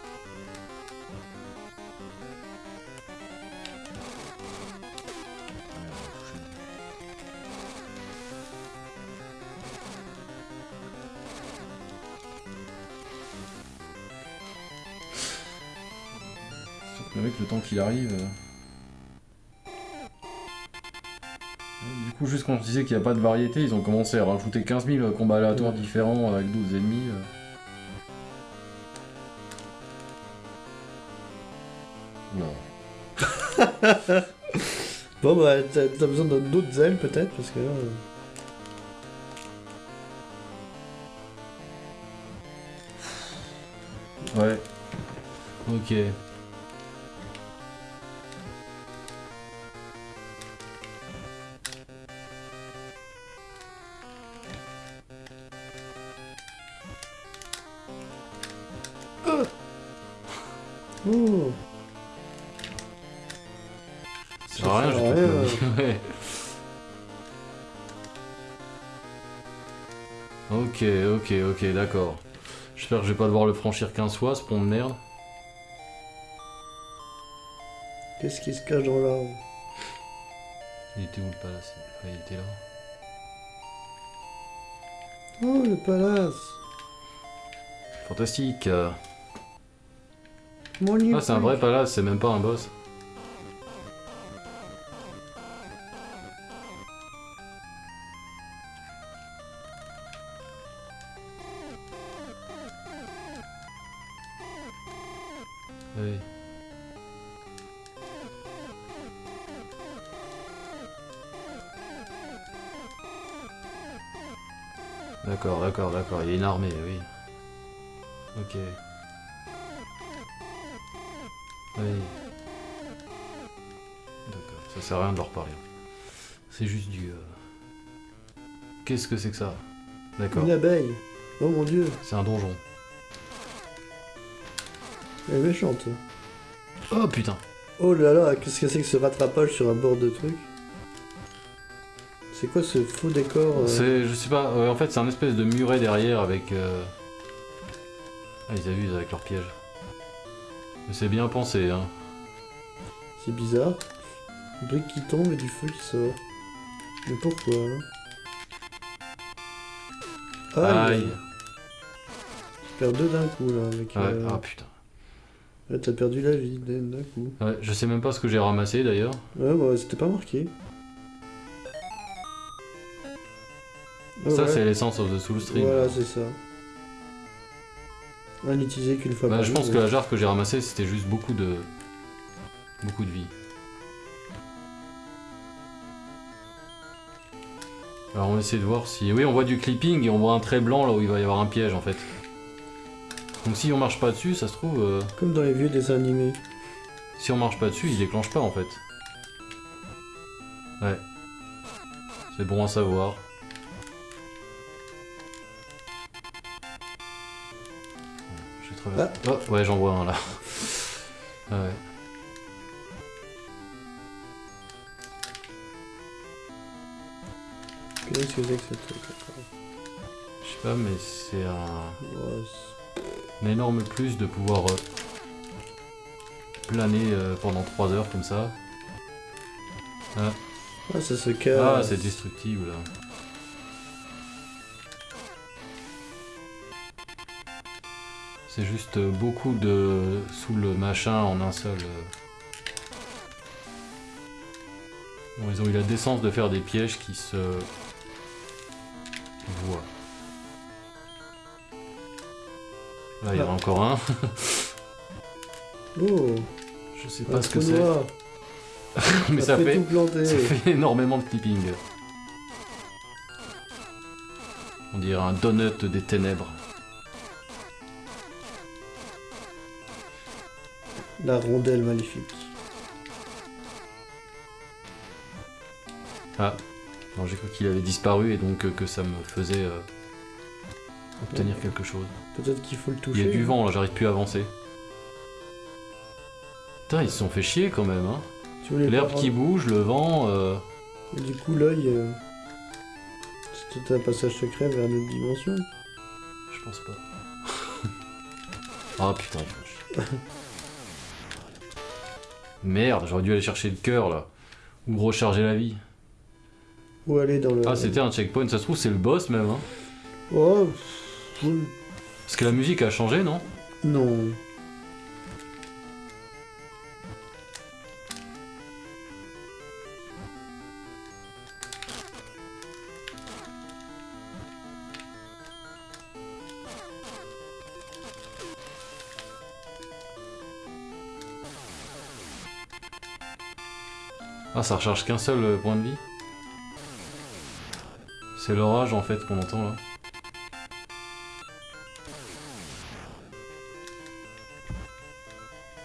Qu'il arrive. Du coup, juste quand on disait qu'il n'y a pas de variété, ils ont commencé à rajouter 15 000 combats aléatoires Ouais. différents avec 12 ennemis. euh. Oula. Bon bah t'as besoin d'autres ailes peut-être parce que là. euh, Ouais. Ok. Ok, ok, d'accord. J'espère que je vais pas devoir le franchir 15 fois, ce pont de merde. Qu'est-ce qui se cache dans l'arbre? Il était où le palace? Ah, il était là. Oh, le palace Fantastique. Mon Ah, c'est un vrai palace, c'est même pas un boss. D'accord, d'accord. Il y a une armée, oui. Ok. Oui. D'accord, ça sert à rien de leur parler. C'est juste du... euh, Qu'est-ce que c'est que ça? D'accord, Une abeille. Oh mon dieu, c'est un donjon. elle est méchante. Oh putain Oh là là, qu'est-ce que c'est que ce rattrapage sur un bord de truc? C'est quoi ce faux décor euh, C'est, je sais pas, euh, en fait c'est un espèce de muret derrière avec... euh, Ah ils abusent avec leur piège. Mais c'est bien pensé, hein. C'est bizarre. Une brique qui tombe et du feu qui sort. Mais pourquoi hein Aïe Aïe Je perds deux d'un coup là avec... Ouais, euh, ah putain. là, T'as perdu la vie d'un d'un coup. Ouais, je sais même pas ce que j'ai ramassé d'ailleurs. Ouais, bah c'était pas marqué. Ça ouais. c'est l'essence of the soul stream. Voilà, c'est ça. À n'utiliser qu'une fois Bah, par je pense que la jarre que j'ai ramassée c'était juste beaucoup de... Beaucoup de vie. Alors on va essayer de voir si... Oui on voit du clipping et on voit un trait blanc là où il va y avoir un piège en fait. Donc si on marche pas dessus, ça se trouve... euh, Comme dans les vieux dessins animés. Si on marche pas dessus, il déclenche pas en fait. Ouais. C'est bon à savoir. Vais traverser. Oh, ouais, j'en vois un là. Ah ouais. Qu'est-ce que c'est que ce truc Je sais pas, mais c'est un, Ouais, c'est- un énorme plus de pouvoir euh, planer euh, pendant 3 heures comme ça. Ah, ça se casse. Ah, c'est destructible. C'est juste beaucoup de sous le machin en un seul. euh. Bon, ils ont eu la décence de faire des pièges qui se voient. Là, il y en a Ah. encore un. Oh, Je sais pas ce que c'est, mais ça fait, planter. ça fait énormément de clipping. On dirait un donut des ténèbres. La rondelle maléfique. Ah, non, j'ai cru qu'il avait disparu et donc euh, que ça me faisait euh, obtenir quelque chose. Peut-être qu'il faut le Il toucher. y a du vent là, j'arrive plus à avancer. Putain, ils se sont fait chier quand même. Hein. L'herbe qui bouge, le vent. euh, Et du coup, l'œil. peut-être un passage secret vers une autre dimension. Je pense pas. ah putain, chier. Merde, j'aurais dû aller chercher le cœur là. Ou recharger la vie. Ou aller dans le. Ah, c'était un checkpoint, ça se trouve, c'est le boss même. Hein. Oh, Parce que la musique a changé, non? Non. Ça recharge qu'un seul euh, point de vie C'est l'orage en fait qu'on entend là.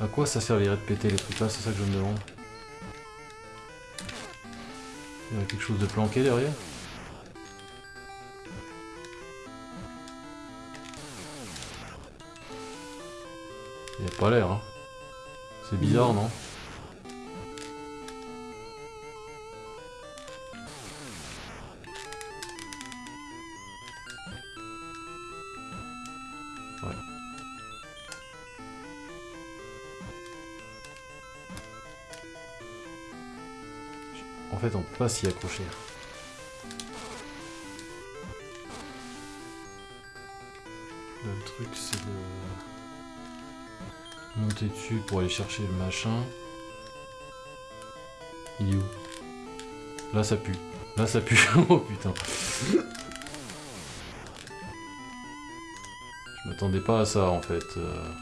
À quoi ça servirait de péter les trucs là? C'est ça que je me demande. Il y a quelque chose de planqué derrière? Il a pas l'air, hein. C'est bizarre, non? Fait, on peut pas s'y accrocher. Le truc, c'est de monter dessus pour aller chercher le machin. Il est où? Là, ça pue. Là, ça pue. oh putain. Je m'attendais pas à ça, en fait. euh.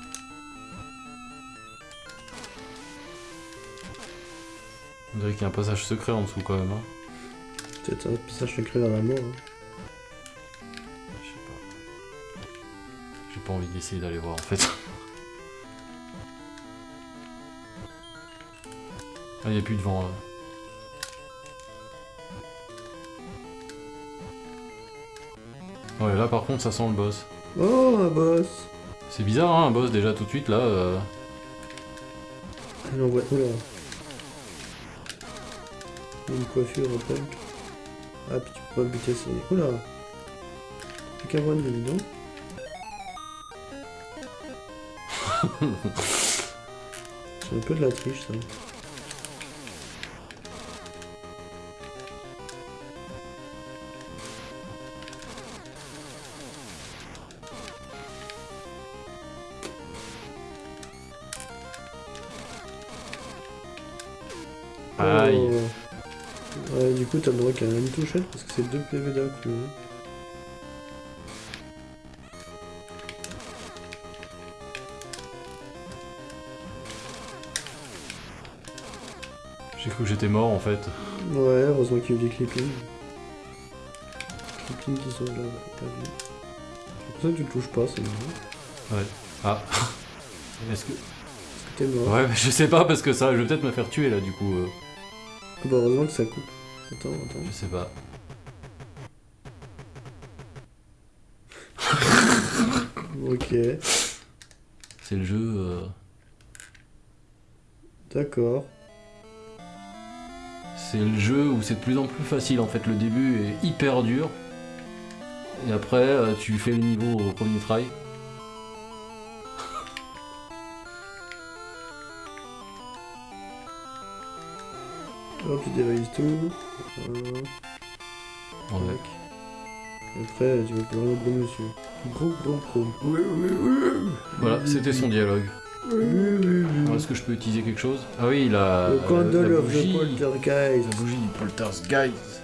On dirait qu'il y a un passage secret en dessous, quand même. Hein. Peut-être un passage secret vers la mort. hein. Je sais pas. J'ai pas envie d'essayer d'aller voir en fait. Ah, y a plus de vent là. Ouais, là par contre, ça sent le boss. Oh, un boss C'est bizarre, hein, un boss déjà tout de suite là. euh. Oula. Une coiffure au punk. Ah, puis tu peux pas buter ses. Oula Plus qu'à voir une donc. C'est un peu de la triche ça. Aïe. T'as le droit qu'à une touchette parce que c'est deux PV d'un coup. hein. J'ai cru que j'étais mort en fait. Ouais, heureusement qu'il y a eu des clippings. Clippings qui sont là, pas vu. C'est pour ça que tu le touches pas, c'est marrant. Ah. Est-ce que. Parce que t'es mort? Ouais, mais je sais pas parce que ça, je vais peut-être me faire tuer là du coup. euh, Ah bah, heureusement que ça coupe. Attends, attends. Je sais pas. Ok, C'est le jeu. euh, d'accord. C'est le jeu où c'est de plus en plus facile en fait. Le début est hyper dur. Et après, euh, tu fais le niveau au premier try. Hop, tu dévalises tout. Voilà. En mec. Et Après, tu vas pouvoir le gros monsieur. Gros, gros, gros. Oui, oui, oui. Voilà, c'était son dialogue. Oui, oui, oui. Alors, Est-ce que je peux utiliser quelque chose? Ah oui, il a. Le candle la of the poltergeist. La bougie du poltergeist.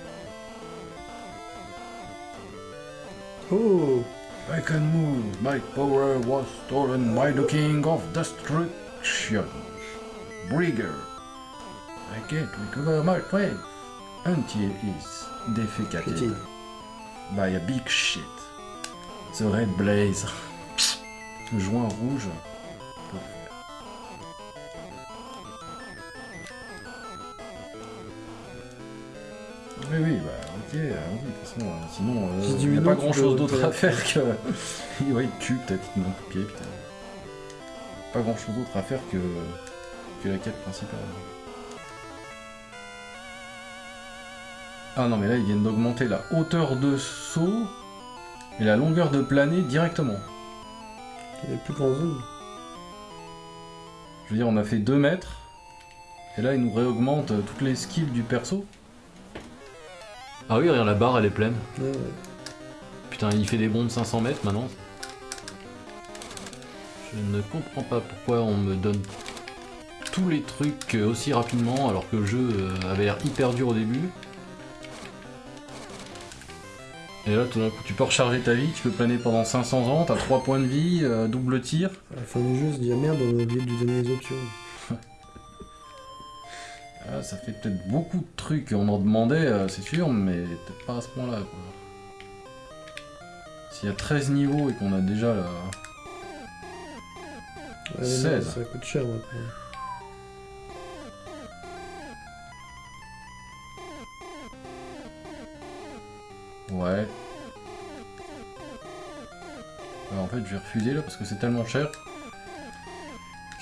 Oh I can move. My power was stolen by the king of destruction. Brigger. I can't recover my strength until is defecated by a big shit. The red blaze. Joint rouge. Oui, oui, bah ok, euh, oui, de toute façon, euh, sinon, euh, il n'y a pas grand chose d'autre à faire que. ouais, il tue peut-être, il manque pied, putain. Pas grand chose d'autre à faire que. que la quête principale. Ah non, mais là, ils viennent d'augmenter la hauteur de saut et la longueur de planer directement. Il a plus grand zone. Je veux dire, on a fait 2 mètres. Et là, il nous réaugmente euh, toutes les skills du perso. Ah oui, regarde, la barre, elle est pleine. Ouais, ouais. Putain, il fait des bonds de 500 mètres maintenant. Je ne comprends pas pourquoi on me donne tous les trucs aussi rapidement alors que le jeu euh, avait l'air hyper dur au début. Et là, tout d'un coup, tu peux recharger ta vie, tu peux planer pendant 500 ans, t'as 3 points de vie, euh, double tir. À la fin du jeu, on se dit ah merde, on a oublié de lui donner les options. Ah, ça fait peut-être beaucoup de trucs, on en demandait, euh, c'est sûr, mais peut-être pas à ce point-là. S'il y a 13 niveaux et qu'on a déjà. Ouais, mais 16. non, ça coûte cher maintenant. Ouais. Alors, en fait, je vais refuser là parce que c'est tellement cher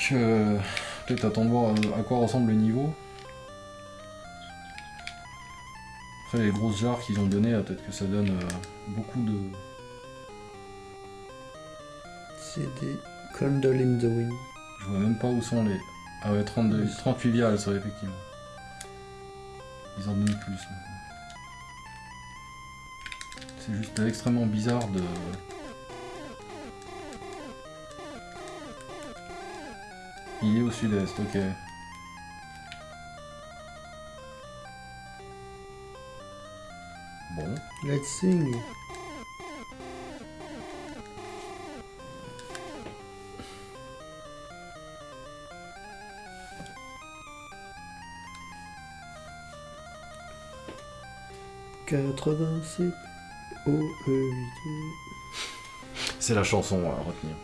que peut-être attendre de voir euh, à quoi ressemble le niveau. Après, les grosses jarres qu'ils ont données, là, peut-être que ça donne euh, beaucoup de. C'est des Candle in the Wind. Je vois même pas où sont les. Ah ouais, 32, 38 viales, ça, effectivement. Ils en donnent plus. C'est juste extrêmement bizarre de. Il est au sud-est, ok. Bon. Let's sing. Quatre-vingt-sept C'est la chanson à retenir.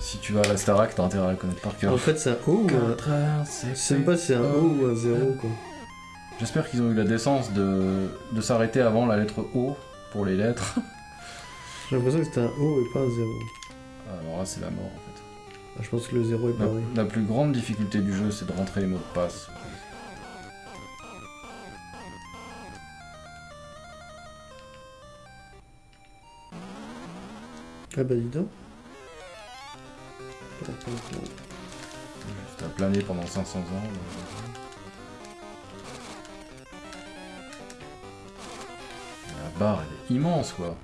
Si tu vas à la Starac, t'as intérêt à la connaître par cœur. En fait, c'est un O ou un... 87. Je sais même pas si c'est un O ou un 0 quoi. J'espère qu'ils ont eu la décence de, de s'arrêter avant la lettre O pour les lettres. J'ai l'impression que c'était un O et pas un 0. Alors là, c'est la mort en fait. Ah, je pense que le 0 est La, pareil. la plus grande difficulté du jeu, c'est de rentrer les mots de passe. Ah bah dis donc. À planer pendant 500 ans. euh. La barre, elle est immense quoi.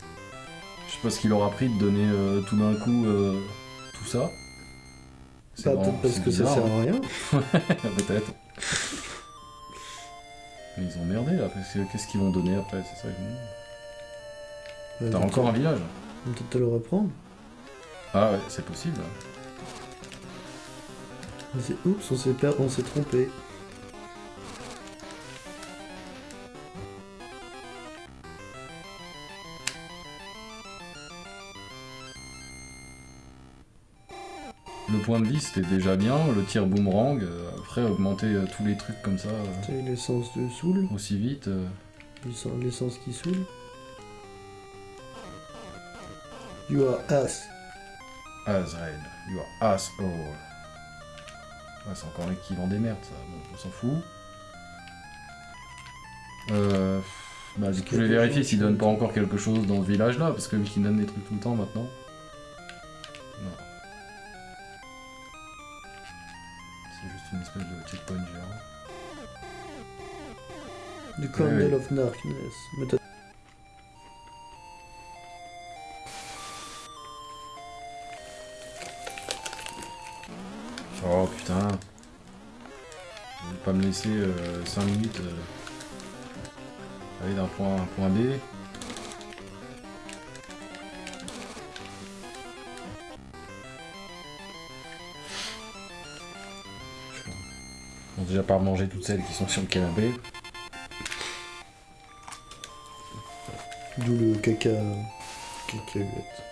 Je sais pas ce qu'il aura pris de donner euh, tout d'un coup euh, tout ça. C'est Bah, peut-être parce que ça sert hein. à rien. Peut-être. Mais ils ont merdé là, qu'est-ce qu'ils vont donner après C'est ça. Euh, T'as encore un village on va Peut-être te le reprendre. Ah ouais, c'est possible. C'est oups, on s'est per... on s'est trompé. Le point de vie c'était déjà bien, le tir boomerang, euh, après augmenter euh, tous les trucs comme ça euh, l'essence de saoul. aussi vite. euh, l'essence qui saoule. You are ass. Azrael, you are asshole. Ouais, c'est encore l'équivalent des merdes ça, bon, on s'en fout. Euh, bah, du coup, je vais vérifier s'ils donnent pas encore quelque chose dans ce village là, parce que vu qu'ils donnent des trucs tout le temps maintenant. Non. C'est juste une espèce de checkpoint géant. Du Candle of Darkness. Vais pas me laisser 5 minutes euh, aller d'un point à un point B. Déjà par manger toutes celles qui sont sur le canapé. D'où le caca. cacahuète.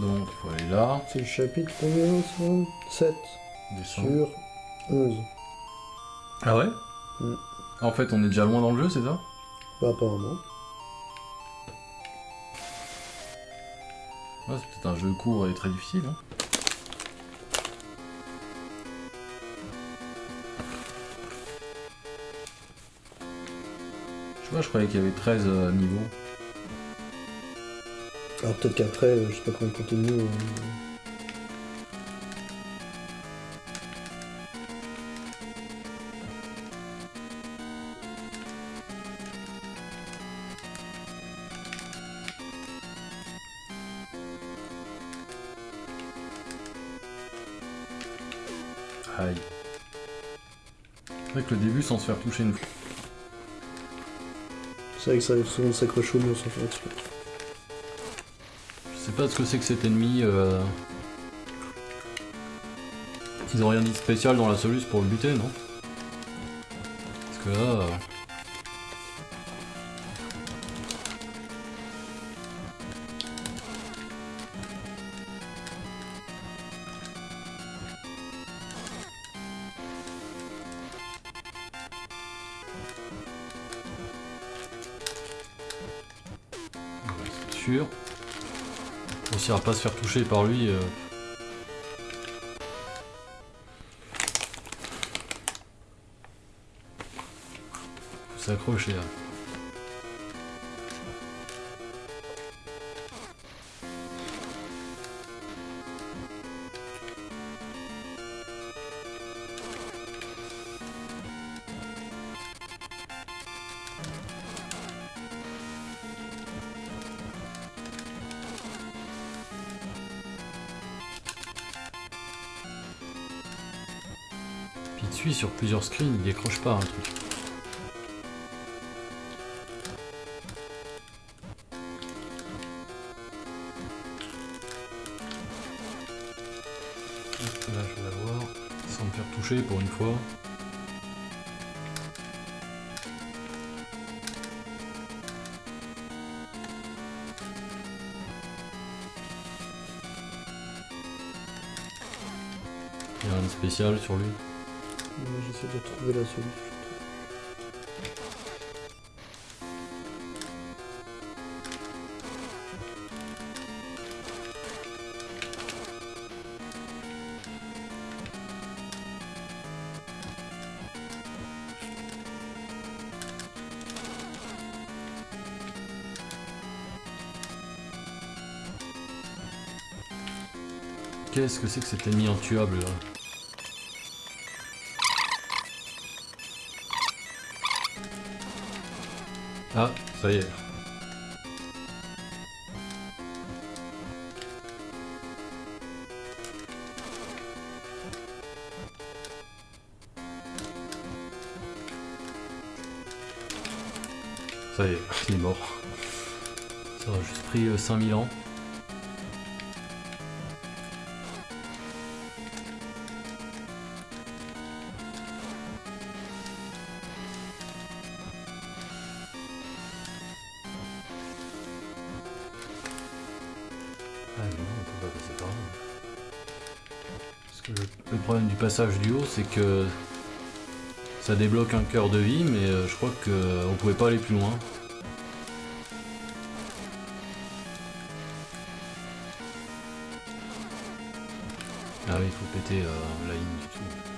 Donc il faut aller là, C'est le chapitre combien ça 7 descendre. sur 11. Ah ouais? Mm. En fait on est déjà loin dans le jeu, c'est ça? Bah apparemment. Ouais, c'est peut-être un jeu court et très difficile. Hein. Je sais pas, je croyais qu'il y avait 13 euh, niveaux. Alors peut-être qu'après, euh, je sais pas comment continue. euh, Aïe. C'est vrai que le début sans se faire toucher une fois. C'est vrai que ça souvent de s'accrocher au mur sans faire exprès. Sais pas ce que c'est que cet ennemi. euh, Ils ont rien dit spécial dans la soluce pour le buter, non? Parce que là. euh, On réussira pas à se faire toucher par lui. euh. S'accrocher là. Sur plusieurs screens, il décroche pas un truc. Là, je vais l'avoir sans me faire toucher pour une fois. Il y a rien de spécial sur lui. J'essaie de trouver la solution. Qu'est-ce que c'est que cet ennemi intuable là? Ah, ça y est. Ça y est, il est mort. Ça a juste pris euh, 5000 ans. Passage du haut, c'est que ça débloque un cœur de vie, mais euh, je crois qu'on pouvait pas aller plus loin. Ah oui, il faut péter euh, la ligne du tout.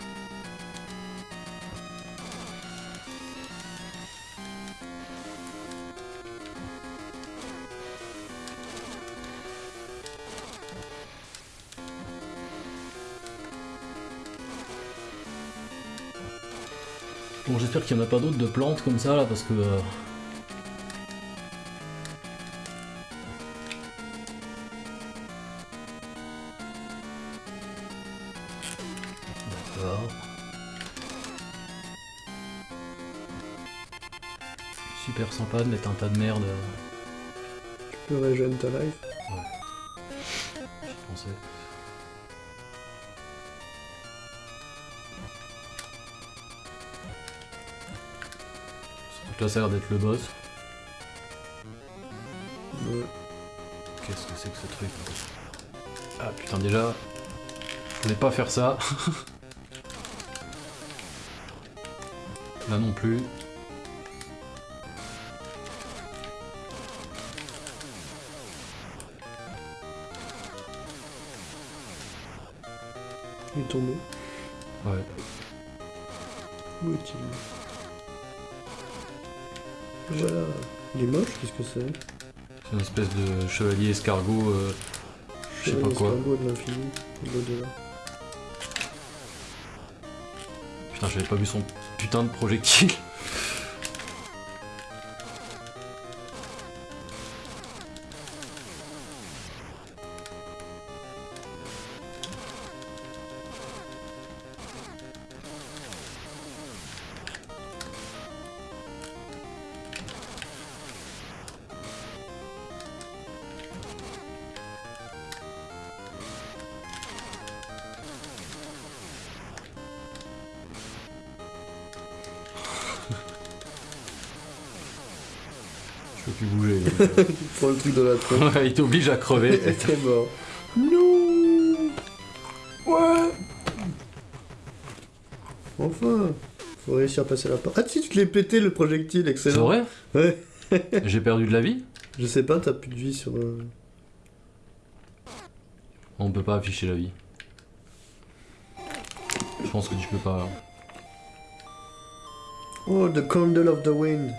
Bon, j'espère qu'il n'y en a pas d'autres de plantes comme ça là parce que. euh, D'accord. Super sympa de mettre un tas de merde. euh, Tu peux régénérer ta life. Là ça a l'air d'être le boss. Ouais. Qu'est-ce que c'est que ce truc Ah putain déjà, je voulais pas faire ça. Là non plus. C'est une espèce de chevalier escargot. euh, je sais pas quoi. L'escargot de l'infini, de l'au-delà. Putain, j'avais pas vu son putain de projectile. Je peux plus bouger. Tu prends le truc de la. Ouais, il t'oblige à crever. T'es mort. Non Ouais Enfin Faut réussir à passer la porte. Ah si, tu te l'es pété le projectile, C'est excellent. vrai Ouais. J'ai perdu de la vie Je sais pas, t'as plus de vie sur... euh, On peut pas afficher la vie. Je pense que tu peux pas. Oh, the candle of the wind.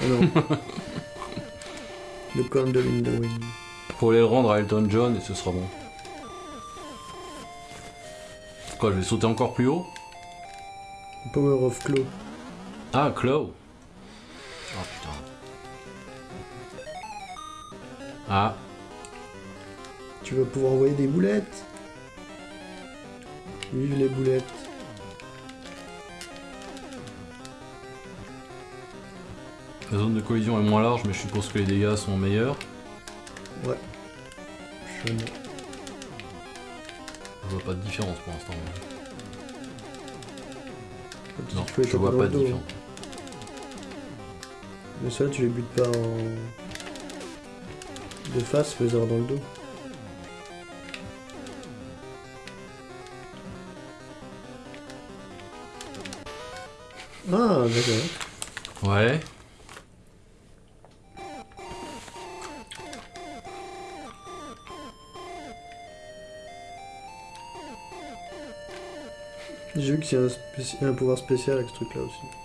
Ah non. the candle in the wind. Faut aller le rendre à Elton John et ce sera bon. Quoi, je vais sauter encore plus haut? Power of Claw. Ah, Claw Oh putain. Ah, Tu vas pouvoir envoyer des boulettes. Vive les boulettes. La zone de collision est moins large, mais je suppose que les dégâts sont meilleurs. Ouais. Je... Je vois pas de différence pour l'instant. Non, je vois pas de différence. Mais ça, tu les butes pas en... De face, fais dans le dos. Ah, d'accord. Ouais. Qu'il y a un, pouvoir spécial avec ce truc-là aussi.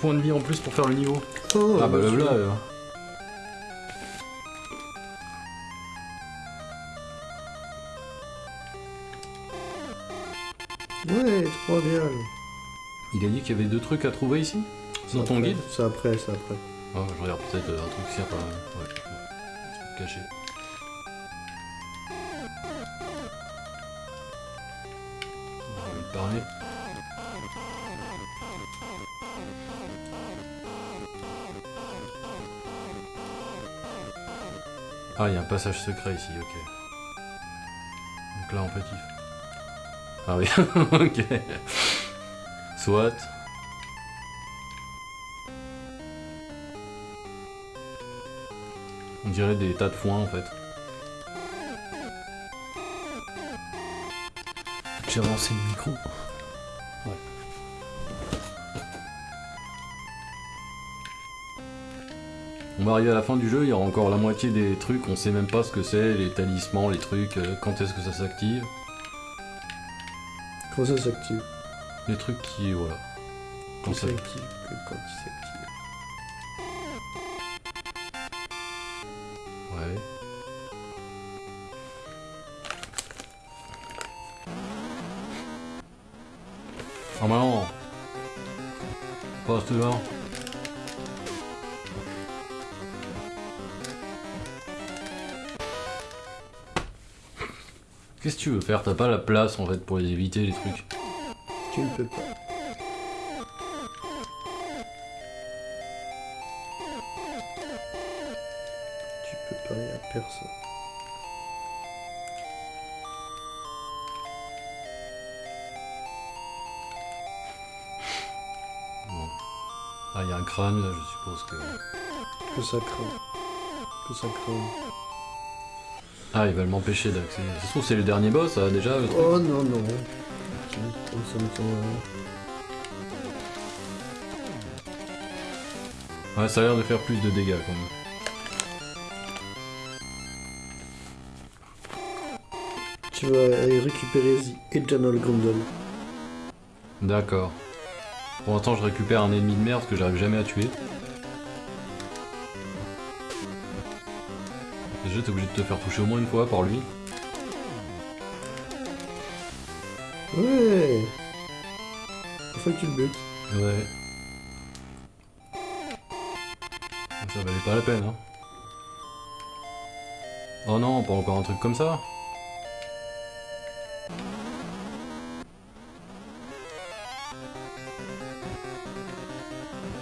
Point de vie en plus pour faire le niveau. Oh, ah bah le là. euh. Ouais, trop bien. Il a dit qu'il y avait deux trucs à trouver ici Dans ton Après, guide C'est après, c'est après. Ah, je regarde peut-être euh, un truc sert à... Ouais. Un truc caché. On va lui parler. Ah, il y a un passage secret ici, ok. Donc là, fait, il faut- Ah oui, ok. Soit. On dirait des tas de foin en fait. J'ai avancé le micro. On va arriver à la fin du jeu, il y aura encore la moitié des trucs, on sait même pas ce que c'est, les talismans, les trucs, euh, quand est-ce que ça s'active. Quand ça s'active Les trucs qui. voilà. Quand Quand ça. quand il s'active. Tu veux faire T'as pas la place en fait pour les éviter les trucs. Tu ne peux pas. Tu peux parler à personne. Bon. Ah, il y a un crâne là, je suppose que. Que ça craint. Que ça craint. Ah, ils veulent m'empêcher d'accéder. Ça se trouve, c'est le dernier boss, ça, déjà le truc Oh non, non. Euh, Ouais, ça a l'air de faire plus de dégâts quand même. Tu vas aller récupérer The Eternal Grundle. D'accord. Pour l'instant, je récupère un ennemi de merde que j'arrive jamais à tuer. T'es obligé de te faire toucher au moins une fois par lui. Ouais Il faut que tu le butes. Ouais. Ça valait pas la peine, hein. Oh non, pas encore un truc comme ça.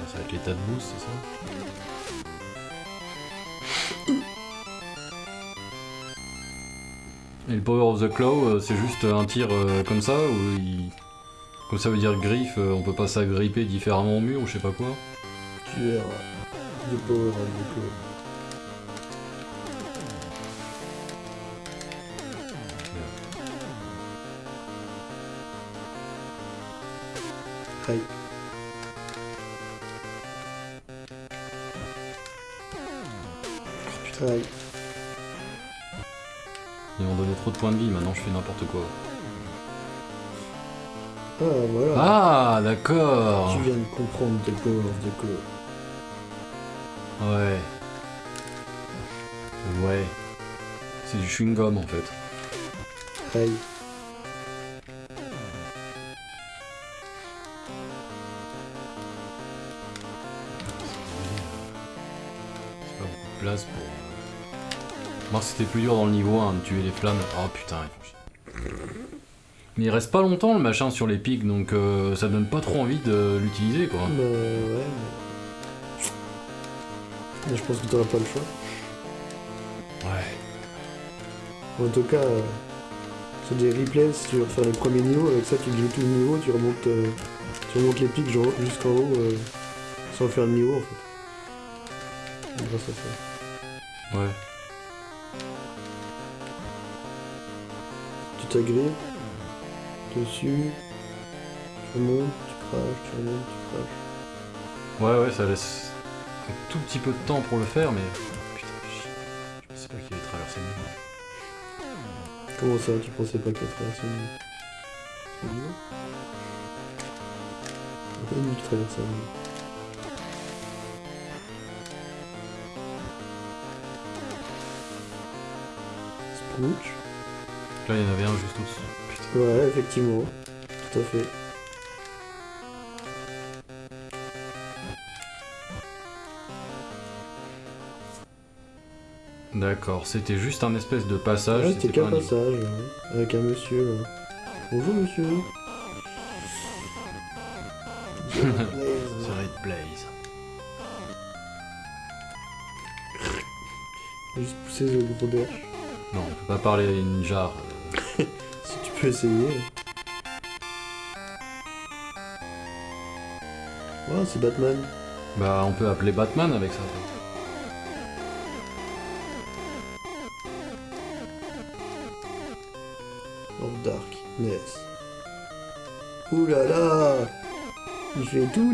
Ça va être l'état de boost, c'est ça? Power of the Claw, euh, c'est juste un tir euh, comme ça ou il... Comme ça veut dire griffe, euh, on peut pas s'agripper différemment au mur ou je sais pas quoi. The Power of the Claw. Fais n'importe quoi. Ah, voilà. Ah, d'accord Tu viens de comprendre tes power of the claw. Ouais. Ouais. C'est du chewing-gum en fait. Aïe. C'est pas beaucoup de place pour... Moi c'était plus dur dans le niveau 1 de tuer les flammes. Oh putain, ils font chier. Mais il reste pas longtemps le machin sur les pics, donc euh, ça donne pas trop envie de l'utiliser quoi. Bah, ouais, mais... mais je pense que t'auras pas le choix. Ouais. En tout cas, euh, c'est des replays, veux refaire les premiers niveaux, avec ça tu joues tout le niveau, tu remontes, euh, tu remontes les pics jusqu'en haut euh, sans faire de niveau en fait. Grâce à ça. Ouais. Tu t'agrives, dessus, tu remontes, tu craches, tu remontes, tu craches. Ouais, ouais, ça laisse un tout petit peu de temps pour le faire, mais... Putain. Je pensais pas qu'il allait traverser le niveau. Comment ça, tu pensais pas qu'elle traversait le niveau C'est niveau Pourquoi qui traverse le niveau Là, il y en avait un juste au-dessus. Ouais, effectivement. Tout à fait. D'accord, c'était juste un espèce de passage. ouais, c'était qu'un passage, ouais, avec un monsieur. là. Bonjour monsieur. C'est Red Blaze. Juste pousser le gros berge. Non, on peut pas parler à une jarre. Peux essayer. Oh, c'est Batman. Bah, on peut appeler Batman avec ça. Of Darkness. Ouh là là Il fait tout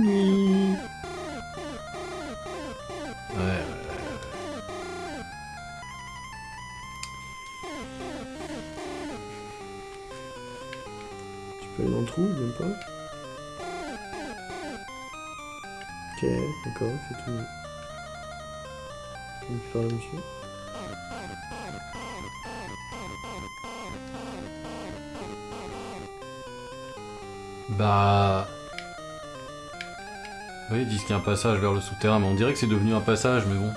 passage vers le souterrain, mais on dirait que c'est devenu un passage, mais bon.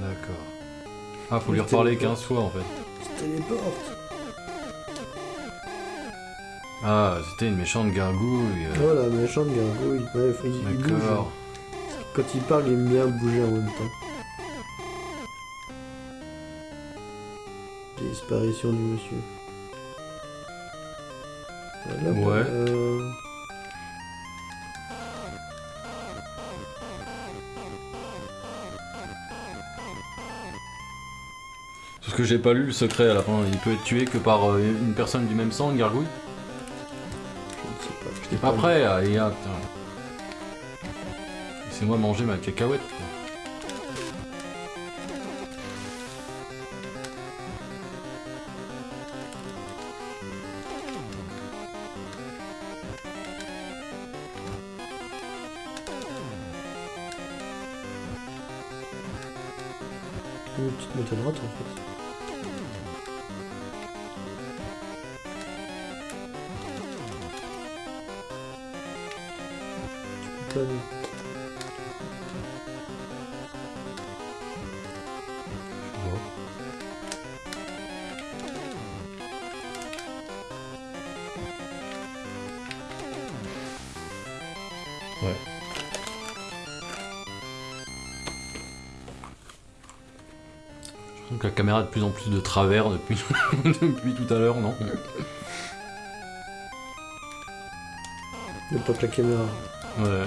D'accord. Ah, faut lui reparler le 15 fois en fait. Je téléporte Ah, c'était une méchante gargouille. Oh la méchante gargouille. Ouais, faut- il. D'accord. Quand il parle, il aime bien bouger en même temps. Disparition du monsieur. Parce que j'ai pas lu le secret à la fin. Il peut être tué que par euh, une personne du même sang, une gargouille. je ne sais pas. je pas lu. prêt à. et, ah, putain. Laissez-moi manger ma cacahuète. Caméra de plus en plus de travers depuis, depuis tout à l'heure, non Ne pas que la caméra. Ouais.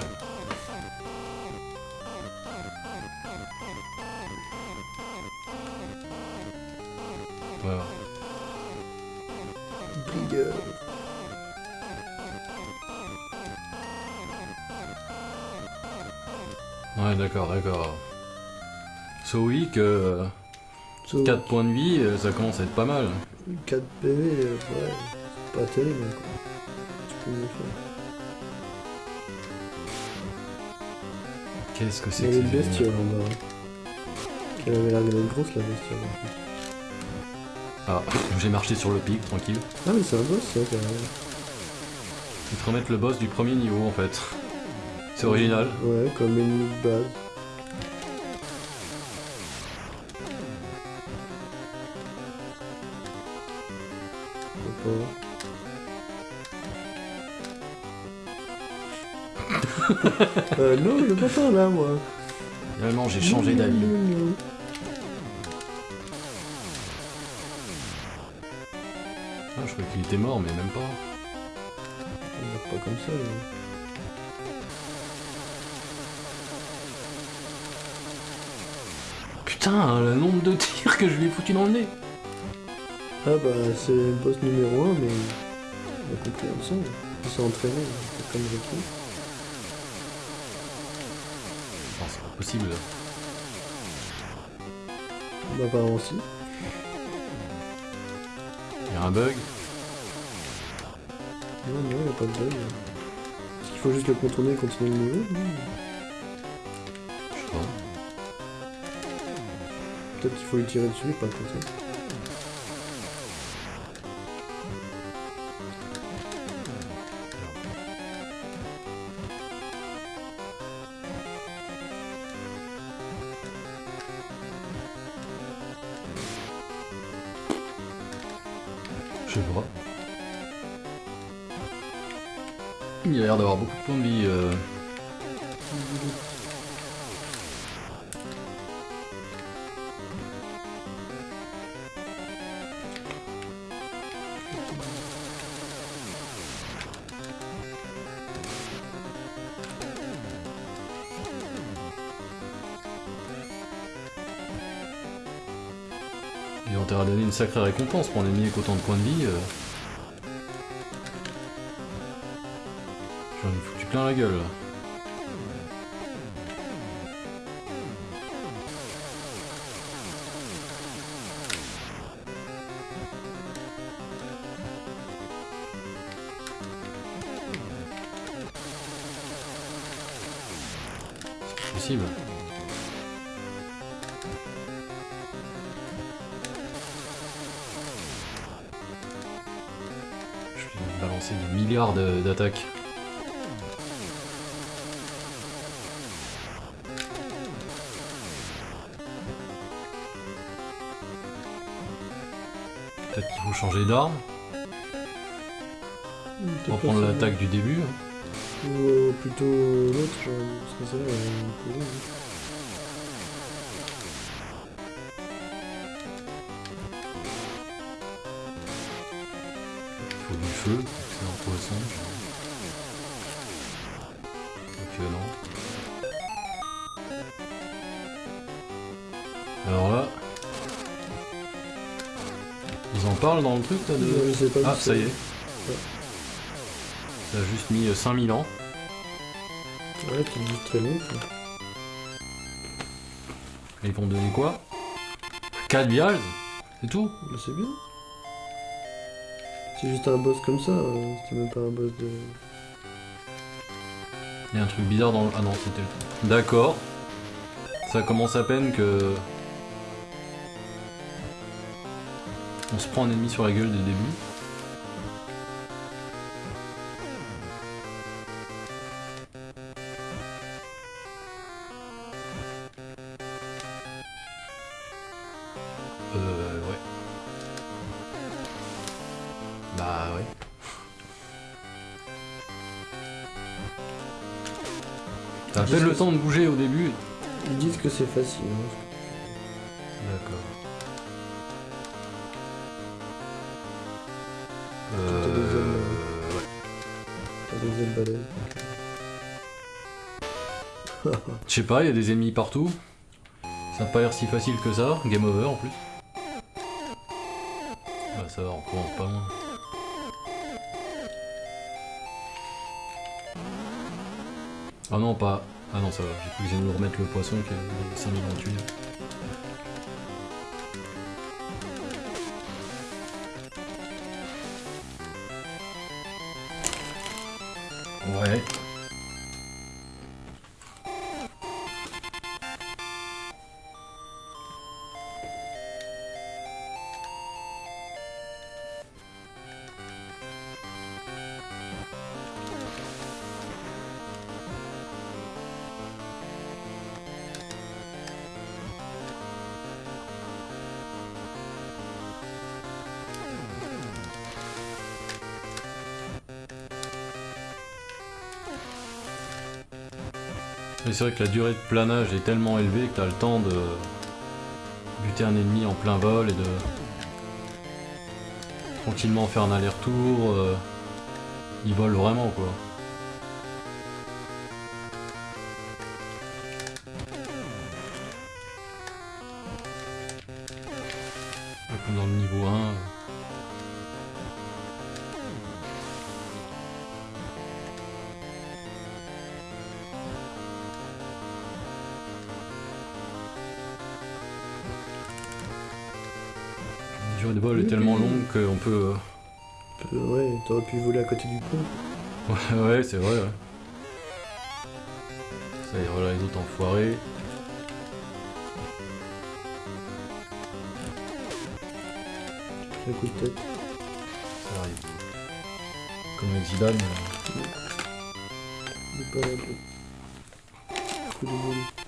4 points de vie, euh, ça commence à être pas mal. 4 PV, euh, ouais, pas terrible quoi. Qu'est-ce que c'est que une ces bestiole en bas. Elle avait l'air d'être grosse la bestiole. en. Ah, j'ai marché sur le pic, tranquille. Ah mais c'est un boss ça quand même. Ils te remettent le boss du premier niveau en fait. C'est original. Ouais, comme ennemi de base. J'ai changé d'avis. Ah, je croyais qu'il était mort, mais même pas. On meurt pas comme ça. là. Putain, le nombre de tirs que je lui ai foutu dans le nez. Ah bah, c'est le boss numéro 1, mais on a compris ensemble. Il s'est entraîné, c'est comme. Non, c'est pas possible. Bah, apparemment aussi. Il y a un bug. Non, non, y'a pas de bug. Est-ce qu'il faut juste le contourner et continuer le Non. Je sais pas. Peut-être qu'il faut lui tirer dessus pas le contourner. Je sais pas. Il a l'air d'avoir beaucoup de points de vie. euh. Sacrée récompense pour un ennemi avec autant de points de vie. euh. J'en ai foutu plein la gueule là. D'attaques. Peut-être qu'il faut changer d'arme, reprendre pas ça. l'attaque du début. hein. Ou euh, plutôt l'autre, genre, parce que ça, euh, hein. Il faut du feu, c'est un poisson. Dans le truc là de... Ouais, je sais pas Ah ça y est. Ouais. Ça a juste mis euh, 5000 ans. Ouais, tu dis très long. Et ils vont donner quoi? 4 virages C'est tout? Bah, c'est bien. C'est juste un boss comme ça, euh, c'était même pas un boss de... Il y a un truc bizarre dans le... Ah non, c'était le truc. D'accord. Ça commence à peine que... se prend un ennemi sur la gueule dès le début. Euh... Ouais. Bah ouais. T'as à peine le temps de bouger au début. Ils disent que c'est facile, hein. Euh. Je sais pas, il y a des ennemis partout. Ça n'a pas l'air si facile que ça, game over en plus. Bah ça va, on recommence pas loin. Ah non, pas... Ah non, ça va, j'ai cru que j'allais nous remettre le poisson qui est 5028. Ouais. C'est vrai que la durée de planage est tellement élevée que t'as le temps de buter un ennemi en plein vol et de tranquillement faire un aller-retour. euh, Il vole vraiment quoi. Peut. Euh, ouais, t'aurais pu voler à côté du pont. Ouais, ouais, c'est vrai, ouais. Ça y est, voilà les autres enfoirés. Un coup de tête. Ça arrive. Comme avec Zidane. euh, Il est pas là. Coup de boule.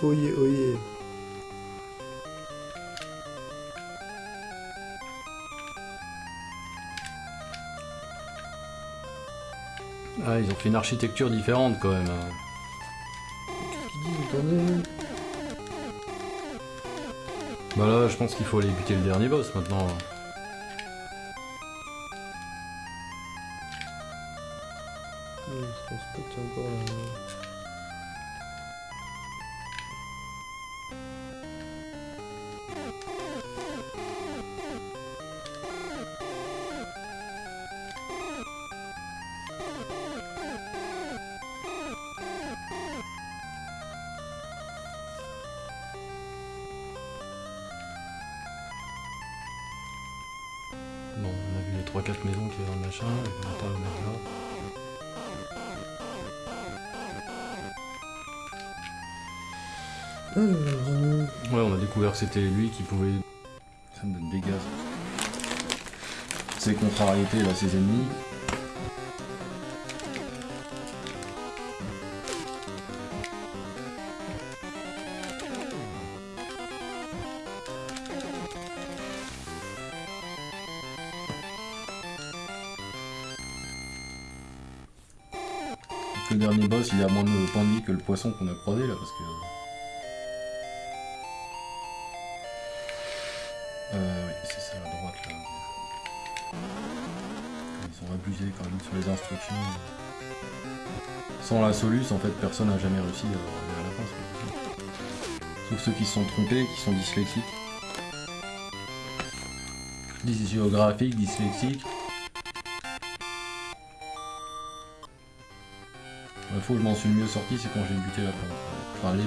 Oyez, oyez. Ah, ils ont fait une architecture différente quand même. Bah là, je pense qu'il faut aller buter le dernier boss maintenant. C'était lui qui pouvait. Ça me donne des gaz. Ses contrariétés, là, ses ennemis. Le dernier boss, il a moins de vie que le poisson qu'on a croisé là, parce que. À droite là. Ils ont abusé quand même sur les instructions. Sans la soluce, en fait, personne n'a jamais réussi à arriver à la fin. Sauf ceux qui se sont trompés, qui sont dyslexiques. Dysgéographiques, dyslexiques. La fois où je m'en suis mieux sorti, c'est quand j'ai buté la plante. Les.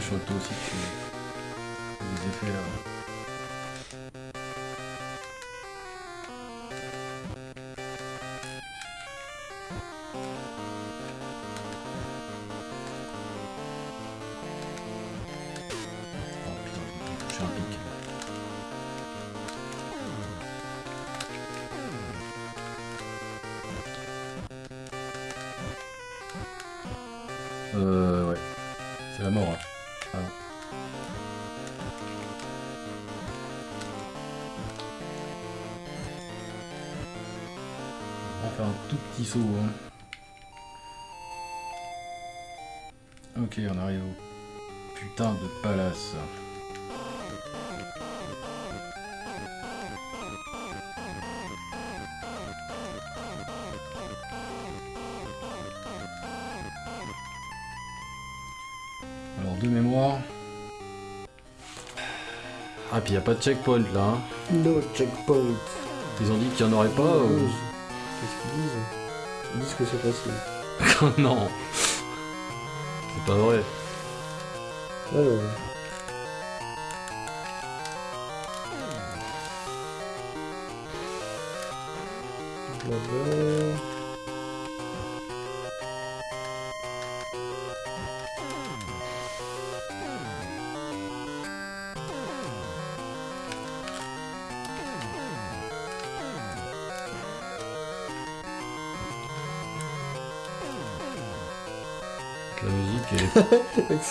Crois que toi aussi tu effets. Ah, puis y a pas de checkpoint là. hein. No checkpoint. Ils ont dit qu'il y en aurait pas. ou- Qu'est-ce qu'ils disent? Ils disent que c'est facile. non. C'est pas vrai. Alors. Blabla.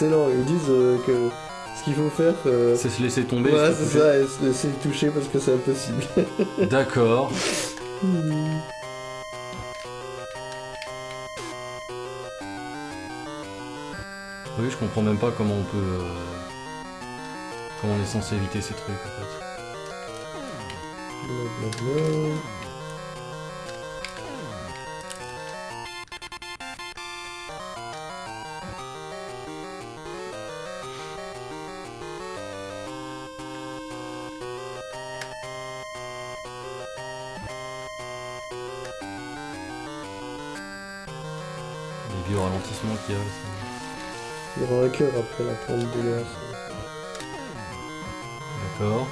Excellent, ils disent euh, que ce qu'il faut faire, euh, c'est se laisser tomber. ouais, c'est ça, et se laisser toucher parce que c'est impossible. D'accord. Oui, je comprends même pas comment on peut. euh, Comment on est censé éviter ces trucs en fait. Blablabla. Il y aura un cœur après la plante dégueulasse. D'accord.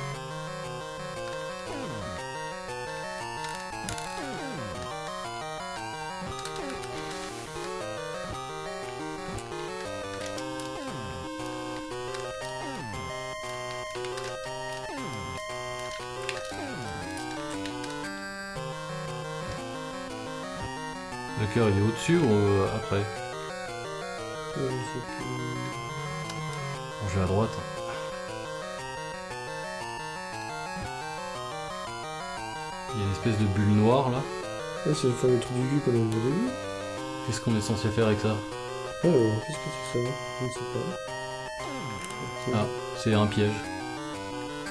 Le cœur il est au-dessus ou euh, après? Bon, Je vais à droite. Il y a une espèce de bulle noire là. C'est le fameux truc du cul qu'on a vu au début. Qu'est-ce qu'on est censé faire avec ça? Alors, qu'est-ce que c'est ça Je ne sais pas. Ah, c'est un piège.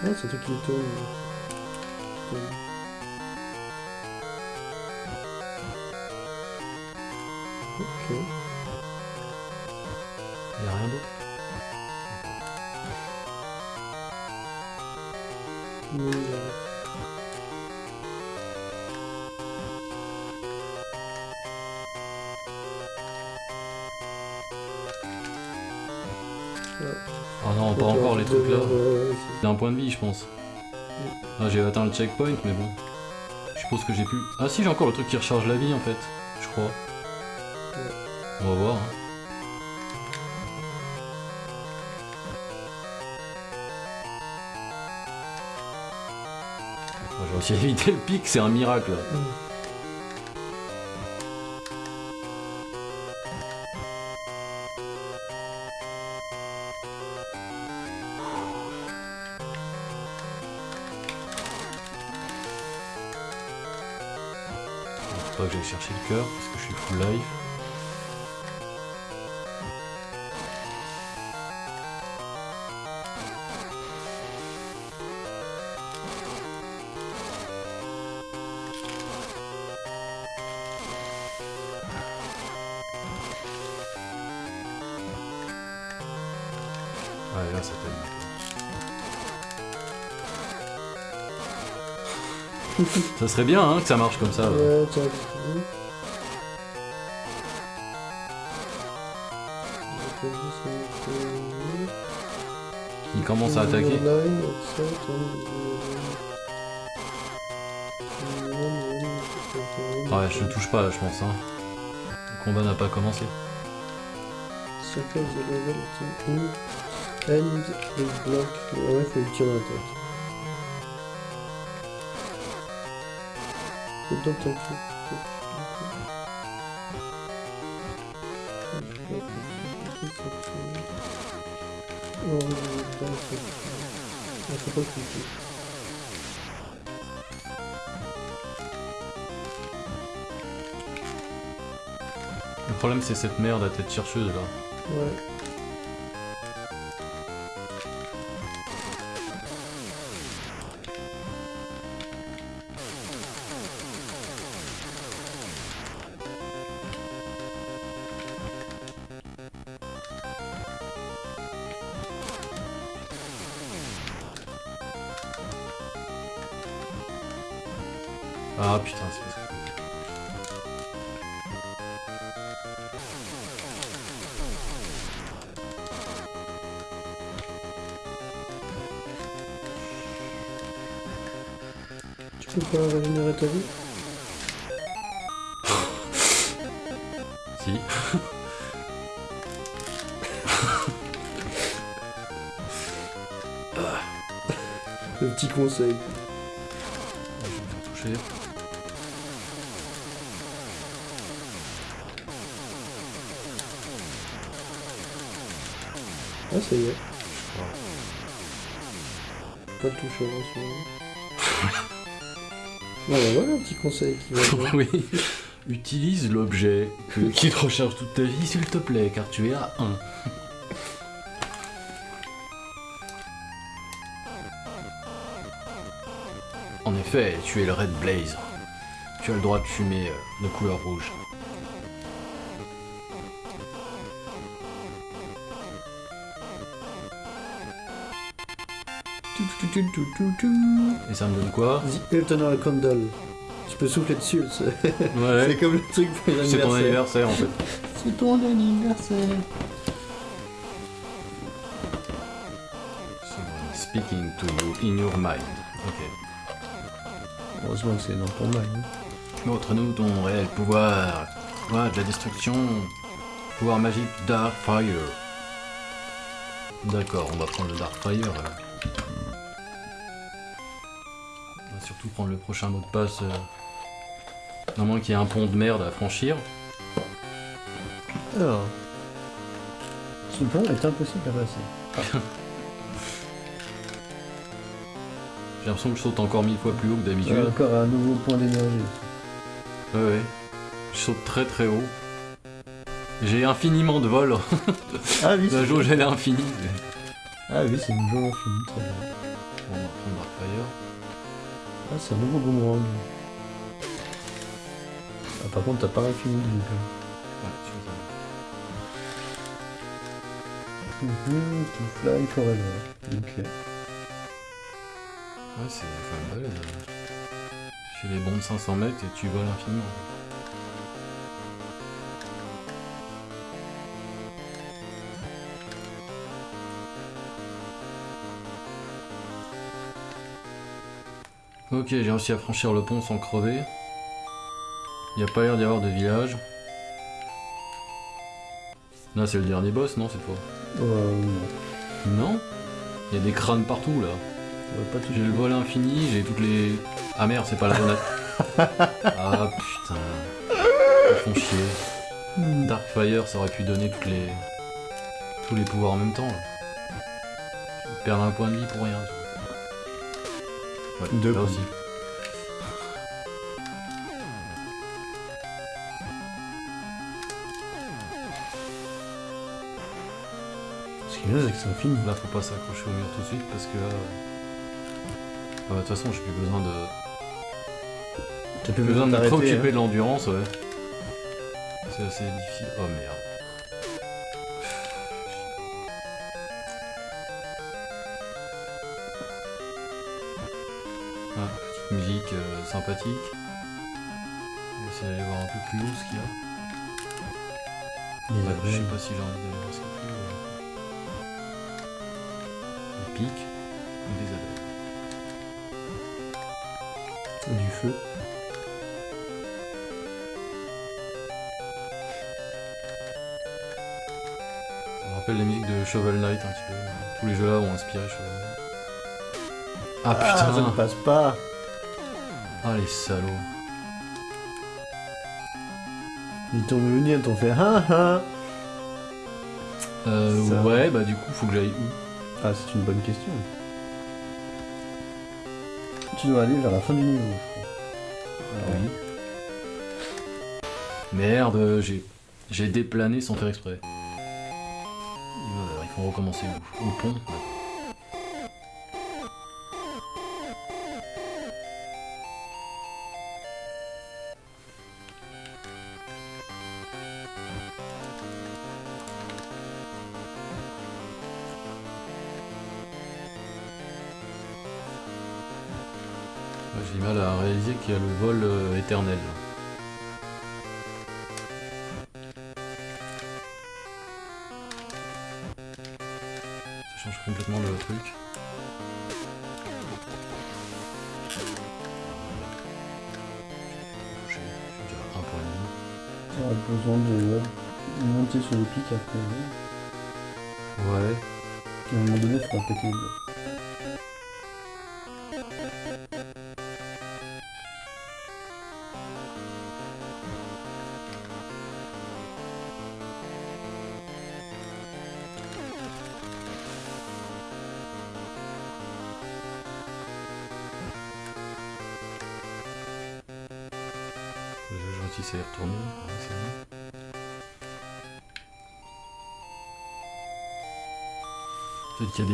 Ah, c'est un truc qui tourne. Qui tourne. Checkpoint, mais bon. Je suppose que j'ai pu. Ah, si, j'ai encore le truc qui recharge la vie en fait, je crois. On va voir. hein. J'ai aussi évité le pic, c'est un miracle. Faut pas chercher le cœur parce que je suis full life. Ouais, là ça Ça serait bien hein, que ça marche comme ça. Ouais, commence à attaquer. Ouais, je le touche pas là, je pense. Hein. Le combat n'a pas commencé. Le problème c'est cette merde à tête chercheuse là. Ouais. Ah putain, c'est parce que... Tu peux pas régénérer ta vie Si. Le petit conseil. Je vais me faire toucher. Ah, ça y est. crois. Pas de touche avant celui-là. Voilà, voilà un petit conseil qui va oui. Utilise l'objet qui te recharge toute ta vie, s'il te plaît, car tu es à 1. En effet, tu es le Red Blaze. Tu as le droit de fumer euh, de couleur rouge. Et ça me donne quoi The Eternal Candle. Tu peux souffler dessus, c'est Ouais, comme le truc pour les c'est ton anniversaires. anniversaire en fait. C'est ton anniversaire. Speaking to you in your mind. Ok. Heureusement que c'est dans ton mind. Montre-nous ton réel pouvoir. Pouvoir de la destruction. Pouvoir magique Darkfire. D'accord, on va prendre le Darkfire. alors. Prendre le prochain mot de passe. Euh... À moins qu'il y ait un pont de merde à franchir. Alors. Ce pont est impossible à passer. J'ai l'impression que je saute encore mille fois plus haut que Il y a d'habitude. encore un nouveau point d'énergie. Ouais, ouais. Je saute très très haut. J'ai infiniment de vol. Ah oui, La c'est jauge elle est infinie. Ah oui, c'est une jauge infinie, très bien. Bon, on va prendre Darkfire. C'est un nouveau boomerang. Ah, par contre, t'as pas l'infini de vie, Ouais, tu même. Mhm, to fly forever. Ok. Ouais, c'est même balèze. hein. Tu fais les bons de 500 mètres et tu voles infiniment. Ok, j'ai réussi à franchir le pont sans crever. Il n'y a pas l'air d'y avoir de village. Là, c'est le dernier boss, non, cette fois Euh, non. Non Il y a des crânes partout, là. Pas toucher. J'ai le vol infini, j'ai toutes les. Ah merde, c'est pas la bonne. ah putain. Ils font chier. Darkfire, ça aurait pu donner toutes les. tous les pouvoirs en même temps. là. Je un point de vie pour rien. Ouais, Deux là points. aussi. Ce qui est bien, c'est que c'est infini. Là, faut pas s'accrocher au mur tout de suite parce que là. Ah, De toute façon, j'ai plus besoin de. T'as Plus besoin de préoccuper hein. de l'endurance, ouais. C'est assez difficile. Oh merde. Musique euh, sympathique. On va essayer d'aller voir un peu plus haut ce qu'il y a. Ouais, je sais pas si j'ai envie d'aller voir ce qu'il y a. Des pics ou des abeilles. Du feu. Ça me rappelle la musique de Shovel Knight un petit peu. Tous les jeux là ont inspiré Shovel Knight. Ah Ah, ça ne putain passe pas. Ah les salauds Ils t'ont venu, ils t'ont fait ah ah. Euh, Ça- ouais, bah du coup, faut que j'aille où? Ah, c'est une bonne question. Tu dois aller vers la fin du niveau. Alors, Oui. Merde, j'ai j'ai déplané sans faire exprès. Il faut recommencer où? Au pont?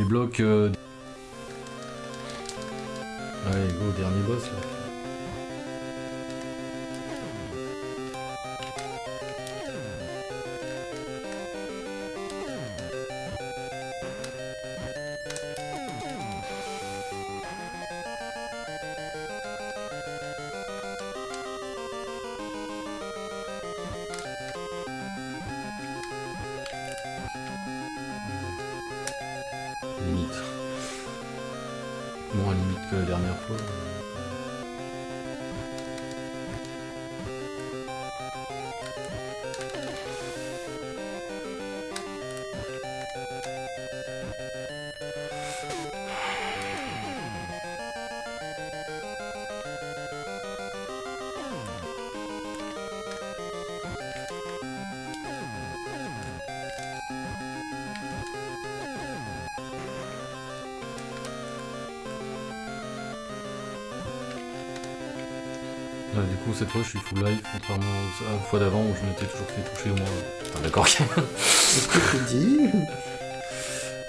blocs euh, Bah, du coup, cette fois, je suis full live, contrairement à la fois d'avant où je m'étais toujours fait toucher au moins. Enfin, ah, d'accord, ce que tu dis?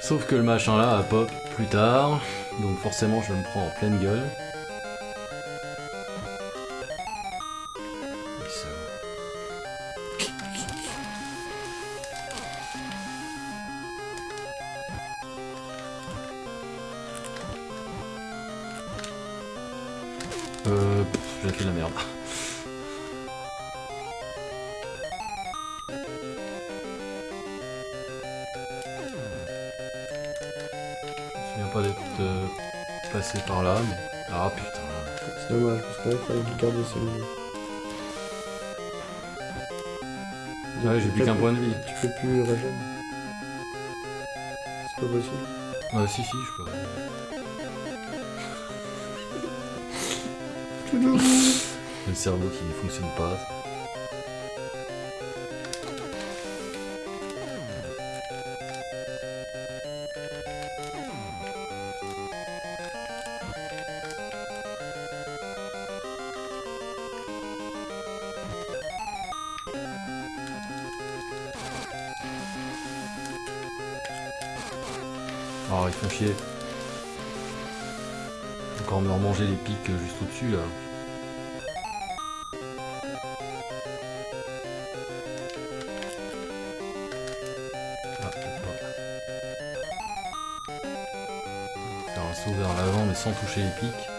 Sauf que le machin là a pop plus tard, donc forcément, je me prends en pleine gueule. si, si, je peux. Le cerveau qui ne fonctionne pas. dessus là. Ah, Faire un saut vers l'avant mais sans toucher les pics.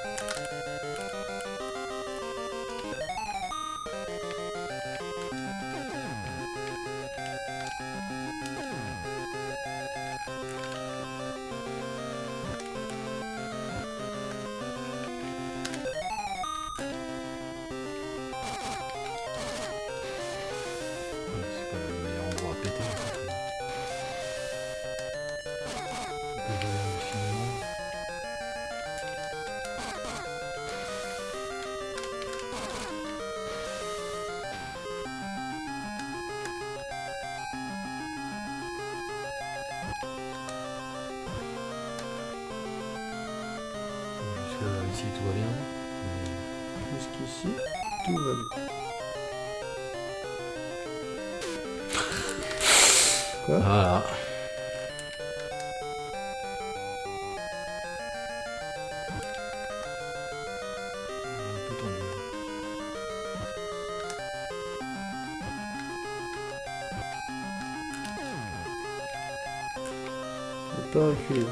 Ne pas reculer.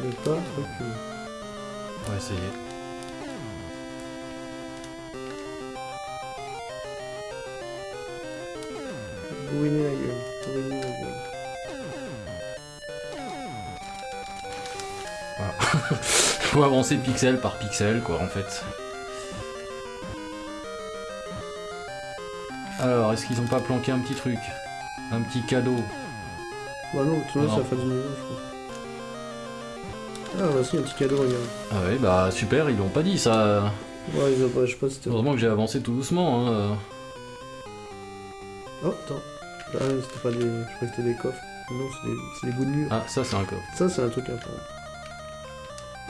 Ne pas reculer. On va essayer. Bouiner la gueule. Bouiner la gueule. Voilà. Faut avancer pixel par pixel, quoi, en fait. Alors, est-ce qu'ils ont pas planqué un petit truc? Un petit cadeau? Bah non, tout le ça fait du niveau, je crois. Ah, bah si, un petit cadeau, regarde. Ah ouais, bah super, ils l'ont pas dit ça. Ouais, ils ont pas, je sais pas si c'était. Heureusement que j'ai avancé tout doucement. Hein. Oh, attends. Ah, c'était pas des. Je crois que c'était des coffres. Non, c'est des... des bouts de mur. Ah, ça c'est un coffre. Ça, c'est un truc à prendre.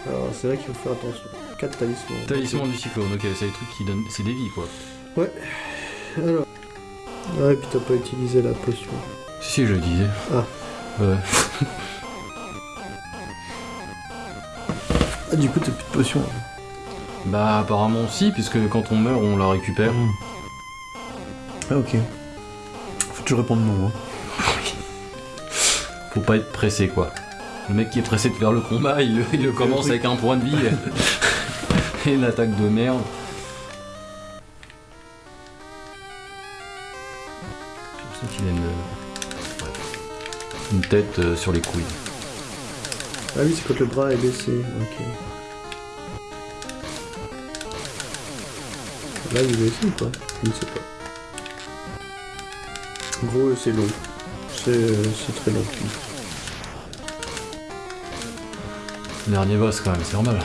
Alors, c'est là qu'il faut faire attention. 4 talismans. Talisman du cyclone, ok, c'est des trucs qui donnent. C'est des vies quoi. Alors. Ouais, et puis t'as pas utilisé la potion. Si, si, je le disais. Ah. Ouais. Ah, du coup, t'as plus de potion. là. Bah, apparemment si, puisque quand on meurt, on la récupère. Ah, ok. Faut toujours répondre non. Hein. Faut pas être pressé quoi. Le mec qui est pressé de faire le combat, il, le- il le commence avec un point de vie et une attaque de merde. Je sens qu'il a une, une tête euh, sur les couilles. Ah oui, c'est quand le bras est baissé. Ok. Là, il est baissé ou pas? Je ne sais pas. En gros, c'est long. C'est euh, très long. Dernier boss quand même, c'est normal.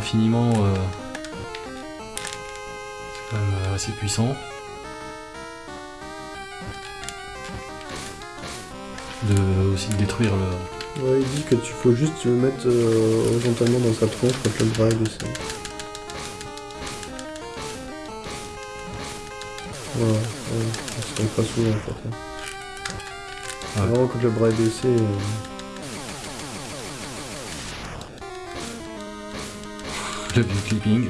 Infiniment, euh, c'est quand même euh, assez puissant. De aussi de détruire le, Ouais, il dit que tu faut juste le mettre euh, horizontalement dans sa tronche quand le bras est baissé. Voilà, ouais, c'est comme pas souvent en fait. hein. Ouais. Vraiment, quand le bras est baissé. euh, clipping.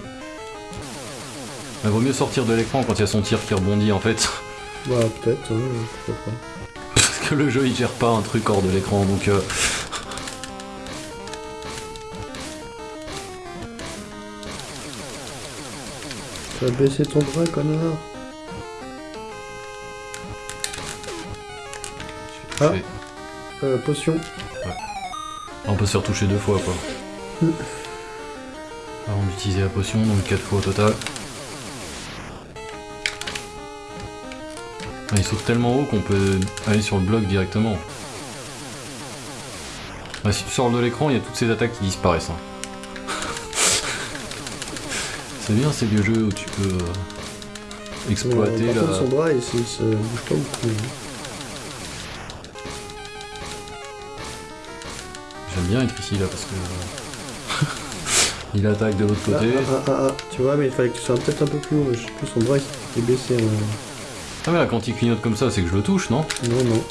Il vaut mieux sortir de l'écran quand il y a son tir qui rebondit en fait. Bah, peut-être, ouais, pourquoi pas. Parce que le jeu il gère pas un truc hors de l'écran donc. euh, Tu vas baisser ton bras, connard Ah. Euh, potion. On peut se faire toucher deux fois quoi. D'utiliser la potion, donc 4 fois au total. Ah, il saute tellement haut qu'on peut aller sur le bloc directement. Ah, si tu sors de l'écran, il y a toutes ces attaques qui disparaissent. hein. C'est bien ces vieux jeux où tu peux euh, exploiter Euh, par contre, la... son bras, il se, bouge pas beaucoup. J'aime bien être ici là parce que... euh, il attaque de l'autre côté. ah, ah, ah, ah, tu vois, mais il fallait que tu sois peut-être un peu plus haut. Je sais plus, son bras, il est baissé. Ah mais là quand il clignote comme ça c'est que je le touche non? Non, non.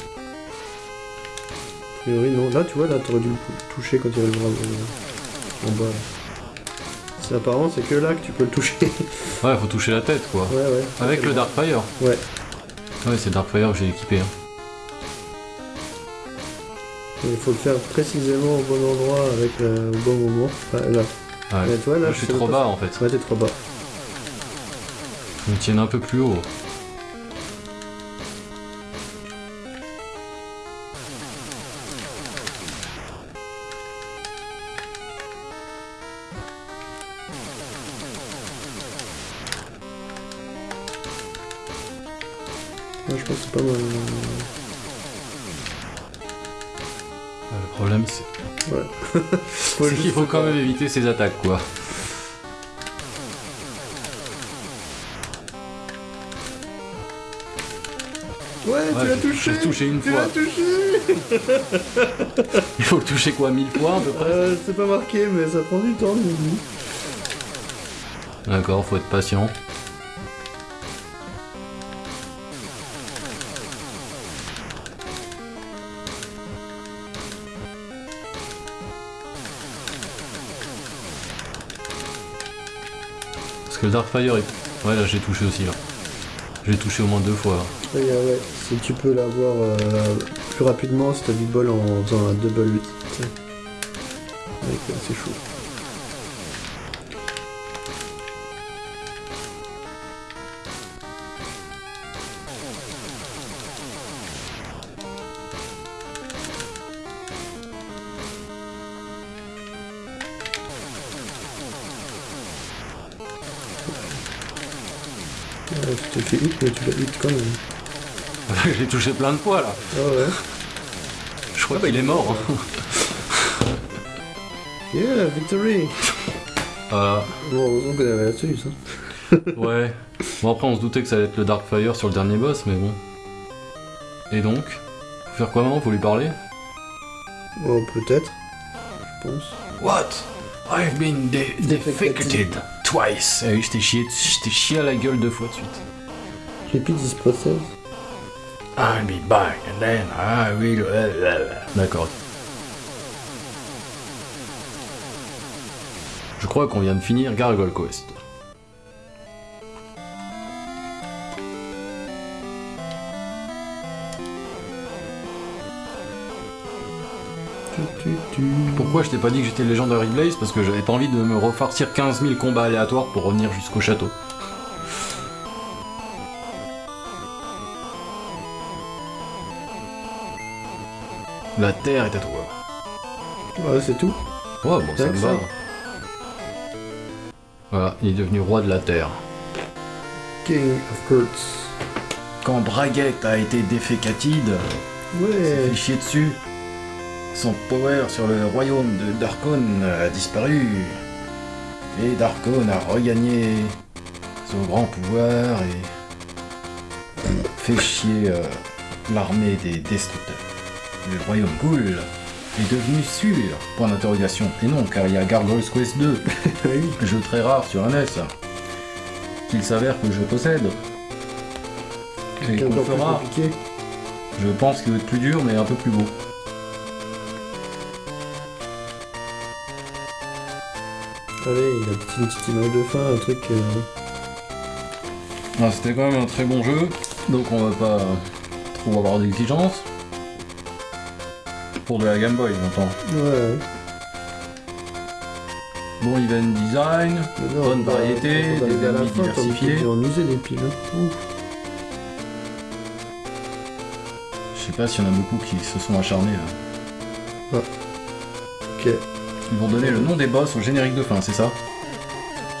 A priori, non. Là, tu vois, là, t'aurais dû le toucher quand il y avait le bras euh, en bas. C'est apparent, c'est que là que tu peux le toucher. Ouais faut toucher la tête quoi. ouais, ouais. Avec le Darkfire Ouais. Ouais c'est Darkfire que j'ai équipé. hein. Il faut le faire précisément au bon endroit, avec euh, au bon moment. Ouais, là. Ouais. Ouais, tu vois, là, je suis trop bas en fait. Ouais, t'es trop bas. Me tienne un peu plus haut. Quand même éviter ces attaques quoi. Ouais, Ouais, tu l'as touché touché une Tu fois. l'as touché Il faut le toucher quoi mille fois à peu près euh, C'est pas marqué, mais ça prend du temps. D'accord, faut être patient. Le Darkfire est... Ouais là j'ai touché aussi là. J'ai touché au moins deux fois. Ouais. Si tu peux l'avoir euh, plus rapidement, si t'as du bol en faisant un double hit. ok, c'est chaud. Mais tu hit quand même. Je l'ai touché plein de fois là. Ah ouais. Je crois qu'il est mort. Yeah, victory Voilà. Bon, heureusement qu'on avait là-dessus, ça. Ouais. Bon après on se doutait que ça allait être le Darkfire sur le dernier boss, mais bon. Et donc Faut faire quoi maintenant Faut lui parler? Bon, peut-être. Je pense. What? I've been de- Defecated. twice. Oui, je t'ai chié, je t'ai chié à la gueule deux fois de suite. Repeat this process. I'll be back and then I will... D'accord. Je crois qu'on vient de finir Gargoyle Quest. Pourquoi je t'ai pas dit que j'étais Legendary Blaze Parce que j'avais pas envie de me refarcir 15 000 combats aléatoires pour revenir jusqu'au château. La terre est à toi. Ouais, c'est tout. Ouais, bon, ça me va. Voilà, il est devenu roi de la terre. King of Kurtz. Quand Braguette a été défécatide, Ouais. chier dessus. Son power sur le royaume de Darkon a disparu. Et Darkon a regagné son grand pouvoir et fait chier euh, l'armée des destructeurs. Le royaume Ghoul est devenu sûr, point d'interrogation. Et non, car il y a Gargoyles Quest 2, oui. jeu très rare sur NES, qu'il s'avère que je possède. Et qu'on fera, je pense qu'il va être plus dur, mais un peu plus beau. Allez, il a une petite image de fin, un truc. euh, Ah, C'était quand même un très bon jeu, donc on va pas trop avoir d'exigences. Pour de la Game Boy, j'entends. Ouais. Bon event design, non, Bonne bah, variété, on des ennemis diversifiés. en user des piles. Je sais pas s'il y en a beaucoup qui se sont acharnés. là. Ok. Ils vont donner le nom des boss au générique de fin, c'est ça?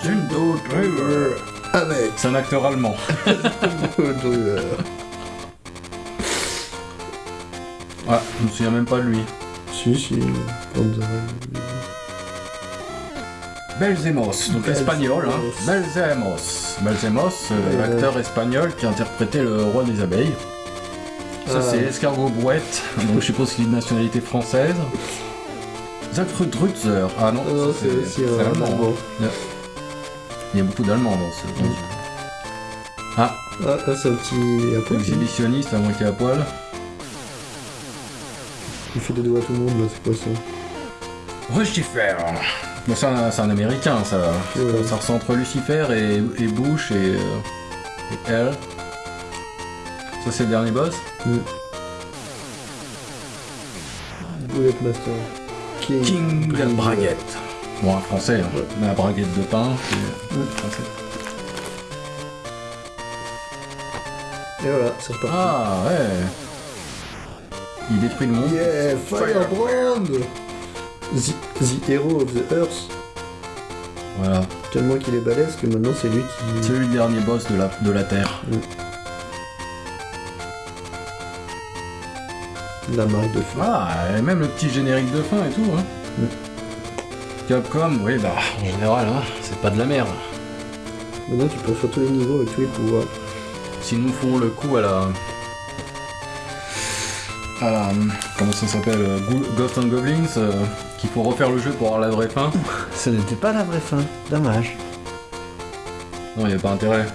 Driver Avec C'est un acteur allemand. Ouais, je me souviens même pas de lui. Si, si. Belzemos, donc Belzemos. espagnol, hein. Belzemos. Belzemos, euh, Ouais, l'acteur espagnol qui interprétait le roi des abeilles. Ça Ah. c'est Escargot Brouette, donc je suppose qu'il est de nationalité française. Zachfrud Drutzer. Ah non, Ah non, ça, c'est un allemand. Il y a beaucoup d'allemands dans ce ce jeu. Ah, là, c'est un petit. Exhibitionniste à moitié à poil. Il fait des doigts à tout le monde, là, c'est quoi ça Lucifer. Bon, c'est un, c'est un américain, ça. Ouais. Ça ressemble entre Lucifer et, et Bush et, euh, et Elle. Ça, c'est le dernier boss. Bullet Master. King. King Driver. Braguette. Bon, un français, hein. Ouais. Mais la braguette de pain, c'est Ouais. français. Et voilà, c'est reparti. Ah, ouais. Il détruit le monde. Yeah, Firebrand the, the Hero of the Earth. Voilà. Tellement qu'il est balèze que maintenant c'est lui qui. C'est le dernier boss de la, de la Terre. La marque de feu. Ah, et même le petit générique de fin et tout, hein. Mm. Capcom, oui, bah. En général, hein, c'est pas de la merde. Maintenant tu peux faire tous les niveaux avec tous les pouvoirs. S'ils nous font le coup à la... à la- comment ça s'appelle euh, Gho- Ghost and Goblins, euh, qu'il faut refaire le jeu pour avoir la vraie fin. Ça n'était pas la vraie fin. Dommage. Non, il a pas intérêt.